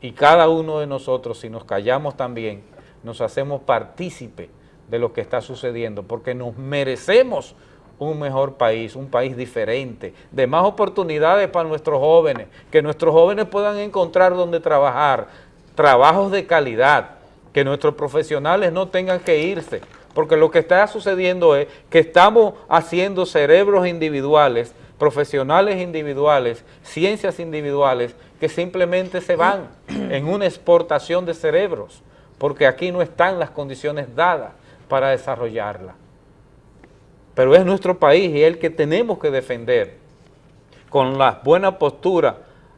Y cada uno de nosotros, si nos callamos también, nos hacemos partícipe de lo que está sucediendo, porque nos merecemos un mejor país, un país diferente, de más oportunidades para nuestros jóvenes, que nuestros jóvenes puedan encontrar donde trabajar, trabajos de calidad, que nuestros profesionales no tengan que irse, porque lo que está sucediendo es que estamos haciendo cerebros individuales, profesionales individuales, ciencias individuales, que simplemente se van en una exportación de cerebros, porque aquí no están las condiciones dadas para desarrollarla. Pero es nuestro país y es el que tenemos que defender con las buenas posturas,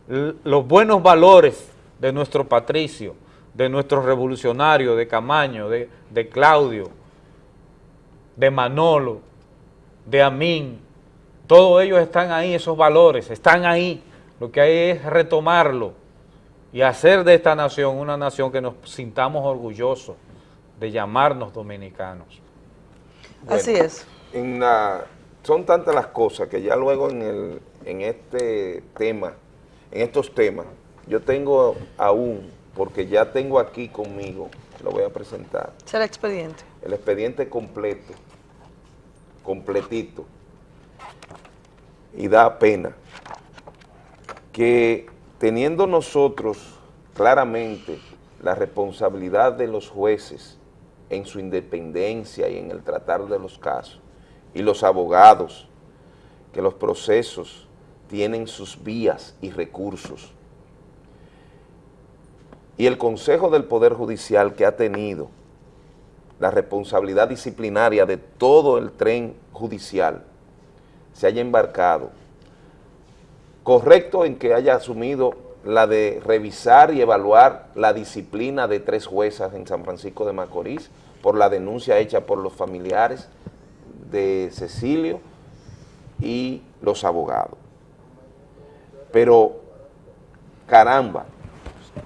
los buenos valores de nuestro patricio, de nuestro revolucionario, de Camaño, de, de Claudio, de Manolo, de Amín, todos ellos están ahí, esos valores, están ahí. Lo que hay es retomarlo y hacer de esta nación una nación que nos sintamos orgullosos de llamarnos dominicanos. Así es. En la- son tantas las cosas que ya luego en, el, en este tema, en estos temas, yo tengo aún, porque ya tengo aquí conmigo, lo voy a presentar, Será expediente. el expediente completo, completito, y da pena que teniendo nosotros claramente la responsabilidad de los jueces en su independencia y en el tratar de los casos, y los abogados, que los procesos tienen sus vías y recursos, y el Consejo del Poder Judicial que ha tenido la responsabilidad disciplinaria de todo el tren judicial se haya embarcado, correcto en que haya asumido la de revisar y evaluar la disciplina de tres juezas en San Francisco de Macorís por la denuncia hecha por los familiares de Cecilio y los abogados. Pero, caramba,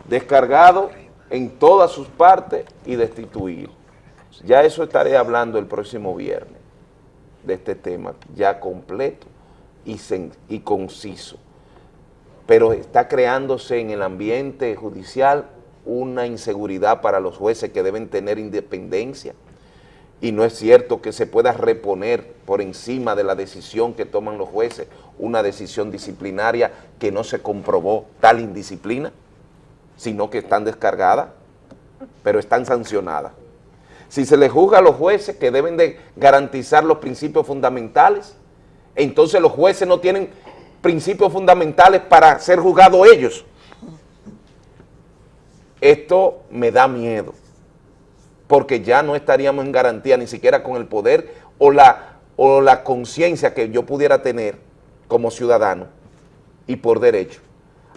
descargado en todas sus partes y destituido. Ya eso estaré hablando el próximo viernes de este tema, ya completo y, y conciso. Pero está creándose en el ambiente judicial una inseguridad para los jueces que deben tener independencia y no es cierto que se pueda reponer por encima de la decisión que toman los jueces una decisión disciplinaria que no se comprobó tal indisciplina, sino que están descargadas, pero están sancionadas. Si se les juzga a los jueces que deben de garantizar los principios fundamentales, entonces los jueces no tienen principios fundamentales para ser juzgados ellos. Esto me da miedo, porque ya no estaríamos en garantía ni siquiera con el poder o la, o la conciencia que yo pudiera tener como ciudadano y por derecho.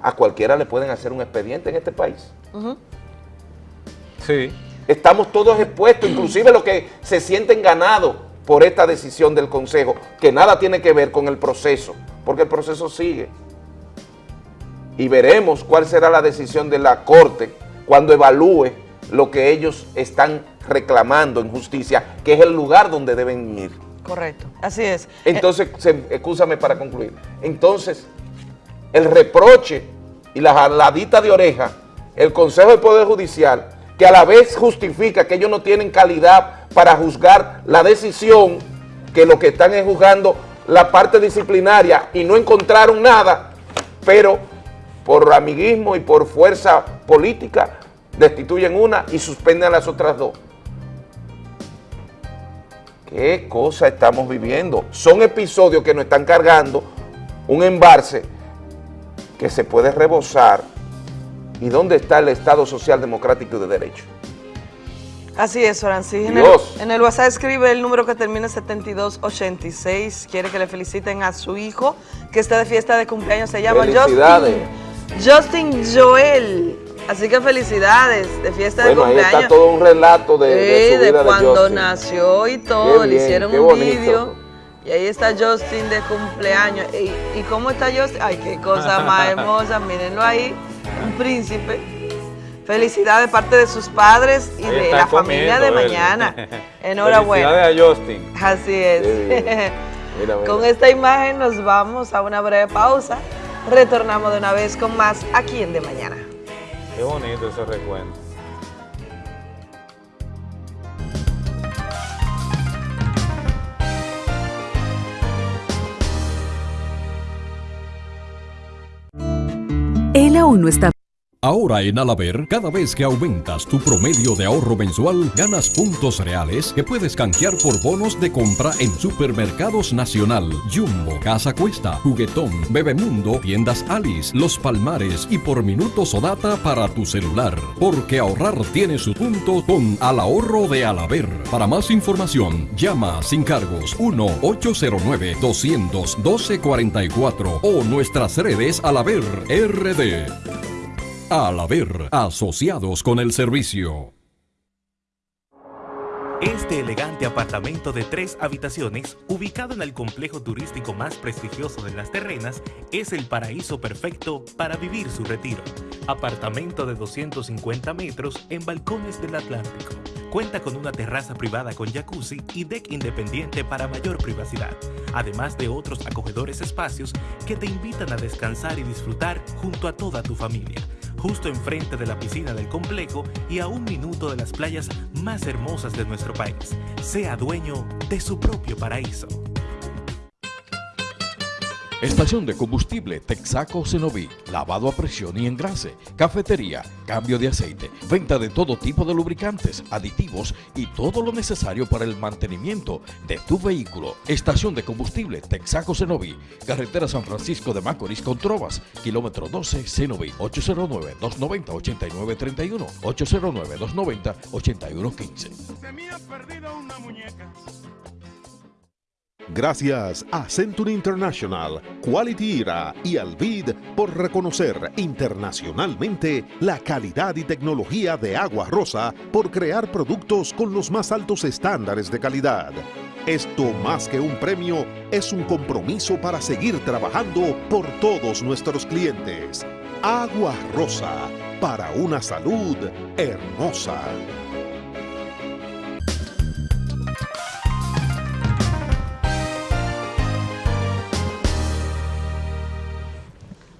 A cualquiera le pueden hacer un expediente en este país. Sí. Estamos todos expuestos, inclusive los que se sienten ganados por esta decisión del Consejo, que nada tiene que ver con el proceso, porque el proceso sigue. Y veremos cuál será la decisión de la Corte cuando evalúe lo que ellos están reclamando en justicia, que es el lugar donde deben ir. Correcto, así es. Entonces, excúsame para concluir. Entonces, el reproche y la jaladita de oreja, el Consejo del Poder Judicial, que a la vez justifica que ellos no tienen calidad para juzgar la decisión, que lo que están es juzgando la parte disciplinaria y no encontraron nada, pero por amiguismo y por fuerza política destituyen una y suspenden las otras dos. ¿Qué cosa estamos viviendo? Son episodios que nos están cargando un embarce que se puede rebosar. ¿Y dónde está el Estado Social Democrático y de Derecho? Así es, Francis. En el, en el WhatsApp escribe el número que termina en 7286. Quiere que le feliciten a su hijo que está de fiesta de cumpleaños. Se llama. Justin. Justin Joel. Así que felicidades de fiesta Bueno, de ahí cumpleaños. está todo un relato de, de Sí, su vida de, cuando nació y todo, Qué le hicieron un vídeo. Y ahí está Justin de cumpleaños. ¿Y, y cómo está Justin? Ay, qué cosa más [laughs] hermosa, mírenlo ahí, un príncipe. Felicidades de parte de sus padres y Ahí de la familia de mañana. [laughs] Enhorabuena. Felicidades a Justin. Así es. [laughs] Mira, mira. Con esta imagen nos vamos a una breve pausa. Retornamos de una vez con más aquí en De Mañana. Qué bonito ese recuento. Él aún no está Ahora en Alaber, cada vez que aumentas tu promedio de ahorro mensual, ganas puntos reales que puedes canjear por bonos de compra en Supermercados Nacional, Jumbo, Casa Cuesta, Juguetón, Bebemundo, Tiendas Alice, Los Palmares y por minutos o data para tu celular. Porque ahorrar tiene su punto con Al Ahorro de Alaber. Para más información, llama sin cargos 1-809-212-44 o nuestras redes Alaber RD. Al haber asociados con el servicio. Este elegante apartamento de tres habitaciones, ubicado en el complejo turístico más prestigioso de las terrenas, es el paraíso perfecto para vivir su retiro. Apartamento de 250 metros en balcones del Atlántico. Cuenta con una terraza privada con jacuzzi y deck independiente para mayor privacidad, además de otros acogedores espacios que te invitan a descansar y disfrutar junto a toda tu familia justo enfrente de la piscina del complejo y a un minuto de las playas más hermosas de nuestro país. Sea dueño de su propio paraíso. Estación de combustible Texaco Cenoví, lavado a presión y engrase, cafetería, cambio de aceite, venta de todo tipo de lubricantes, aditivos y todo lo necesario para el mantenimiento de tu vehículo. Estación de combustible Texaco Cenoví, carretera San Francisco de Macorís con Trovas, kilómetro 12 Cenoví, 809-290-8931, 809-290-8115. Gracias a Century International, Quality Era y Alvid por reconocer internacionalmente la calidad y tecnología de Agua Rosa por crear productos con los más altos estándares de calidad. Esto más que un premio es un compromiso para seguir trabajando por todos nuestros clientes. Agua Rosa, para una salud hermosa.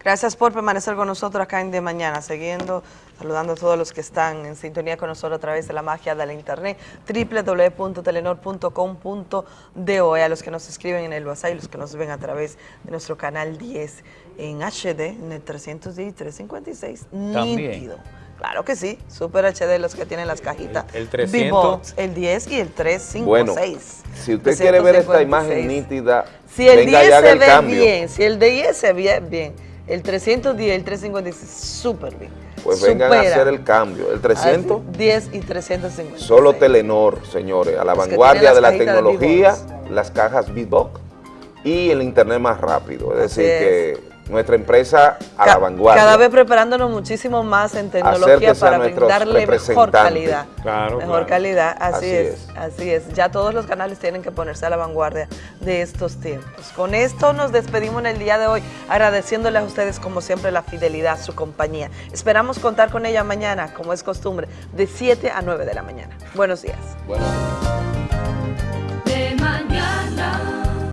Gracias por permanecer con nosotros acá en De Mañana, siguiendo, saludando a todos los que están en sintonía con nosotros a través de la magia de la internet, www.telenor.com.do, y a los que nos escriben en el WhatsApp y los que nos ven a través de nuestro canal 10 en HD, en el 310 y 356, También. nítido. Claro que sí, Super HD, los que tienen las cajitas. El- el 300. B-Box, el 10 y el 356. Bueno, si usted quiere ver esta 356. imagen nítida, Si el venga y 10 haga se el ve cambio. bien, si el 10 se ve bien, el 310 el 356, súper bien. Pues vengan a hacer el cambio. El 300, Así, 10 y 350. solo Telenor, señores, a la Los vanguardia de la de tecnología, las cajas Beatbox y el internet más rápido. Es Así decir, es. que nuestra empresa a la vanguardia. Cada vez preparándonos muchísimo más en tecnología Acérquese para brindarle mejor calidad. Claro, mejor claro. calidad, así, Así es, es. así es. Ya todos los canales tienen que ponerse a la vanguardia de estos tiempos. Con esto nos despedimos en el día de hoy, agradeciéndoles a ustedes como siempre la fidelidad, su compañía. Esperamos contar con ella mañana, como es costumbre, de 7 a 9 de la mañana. Buenos días.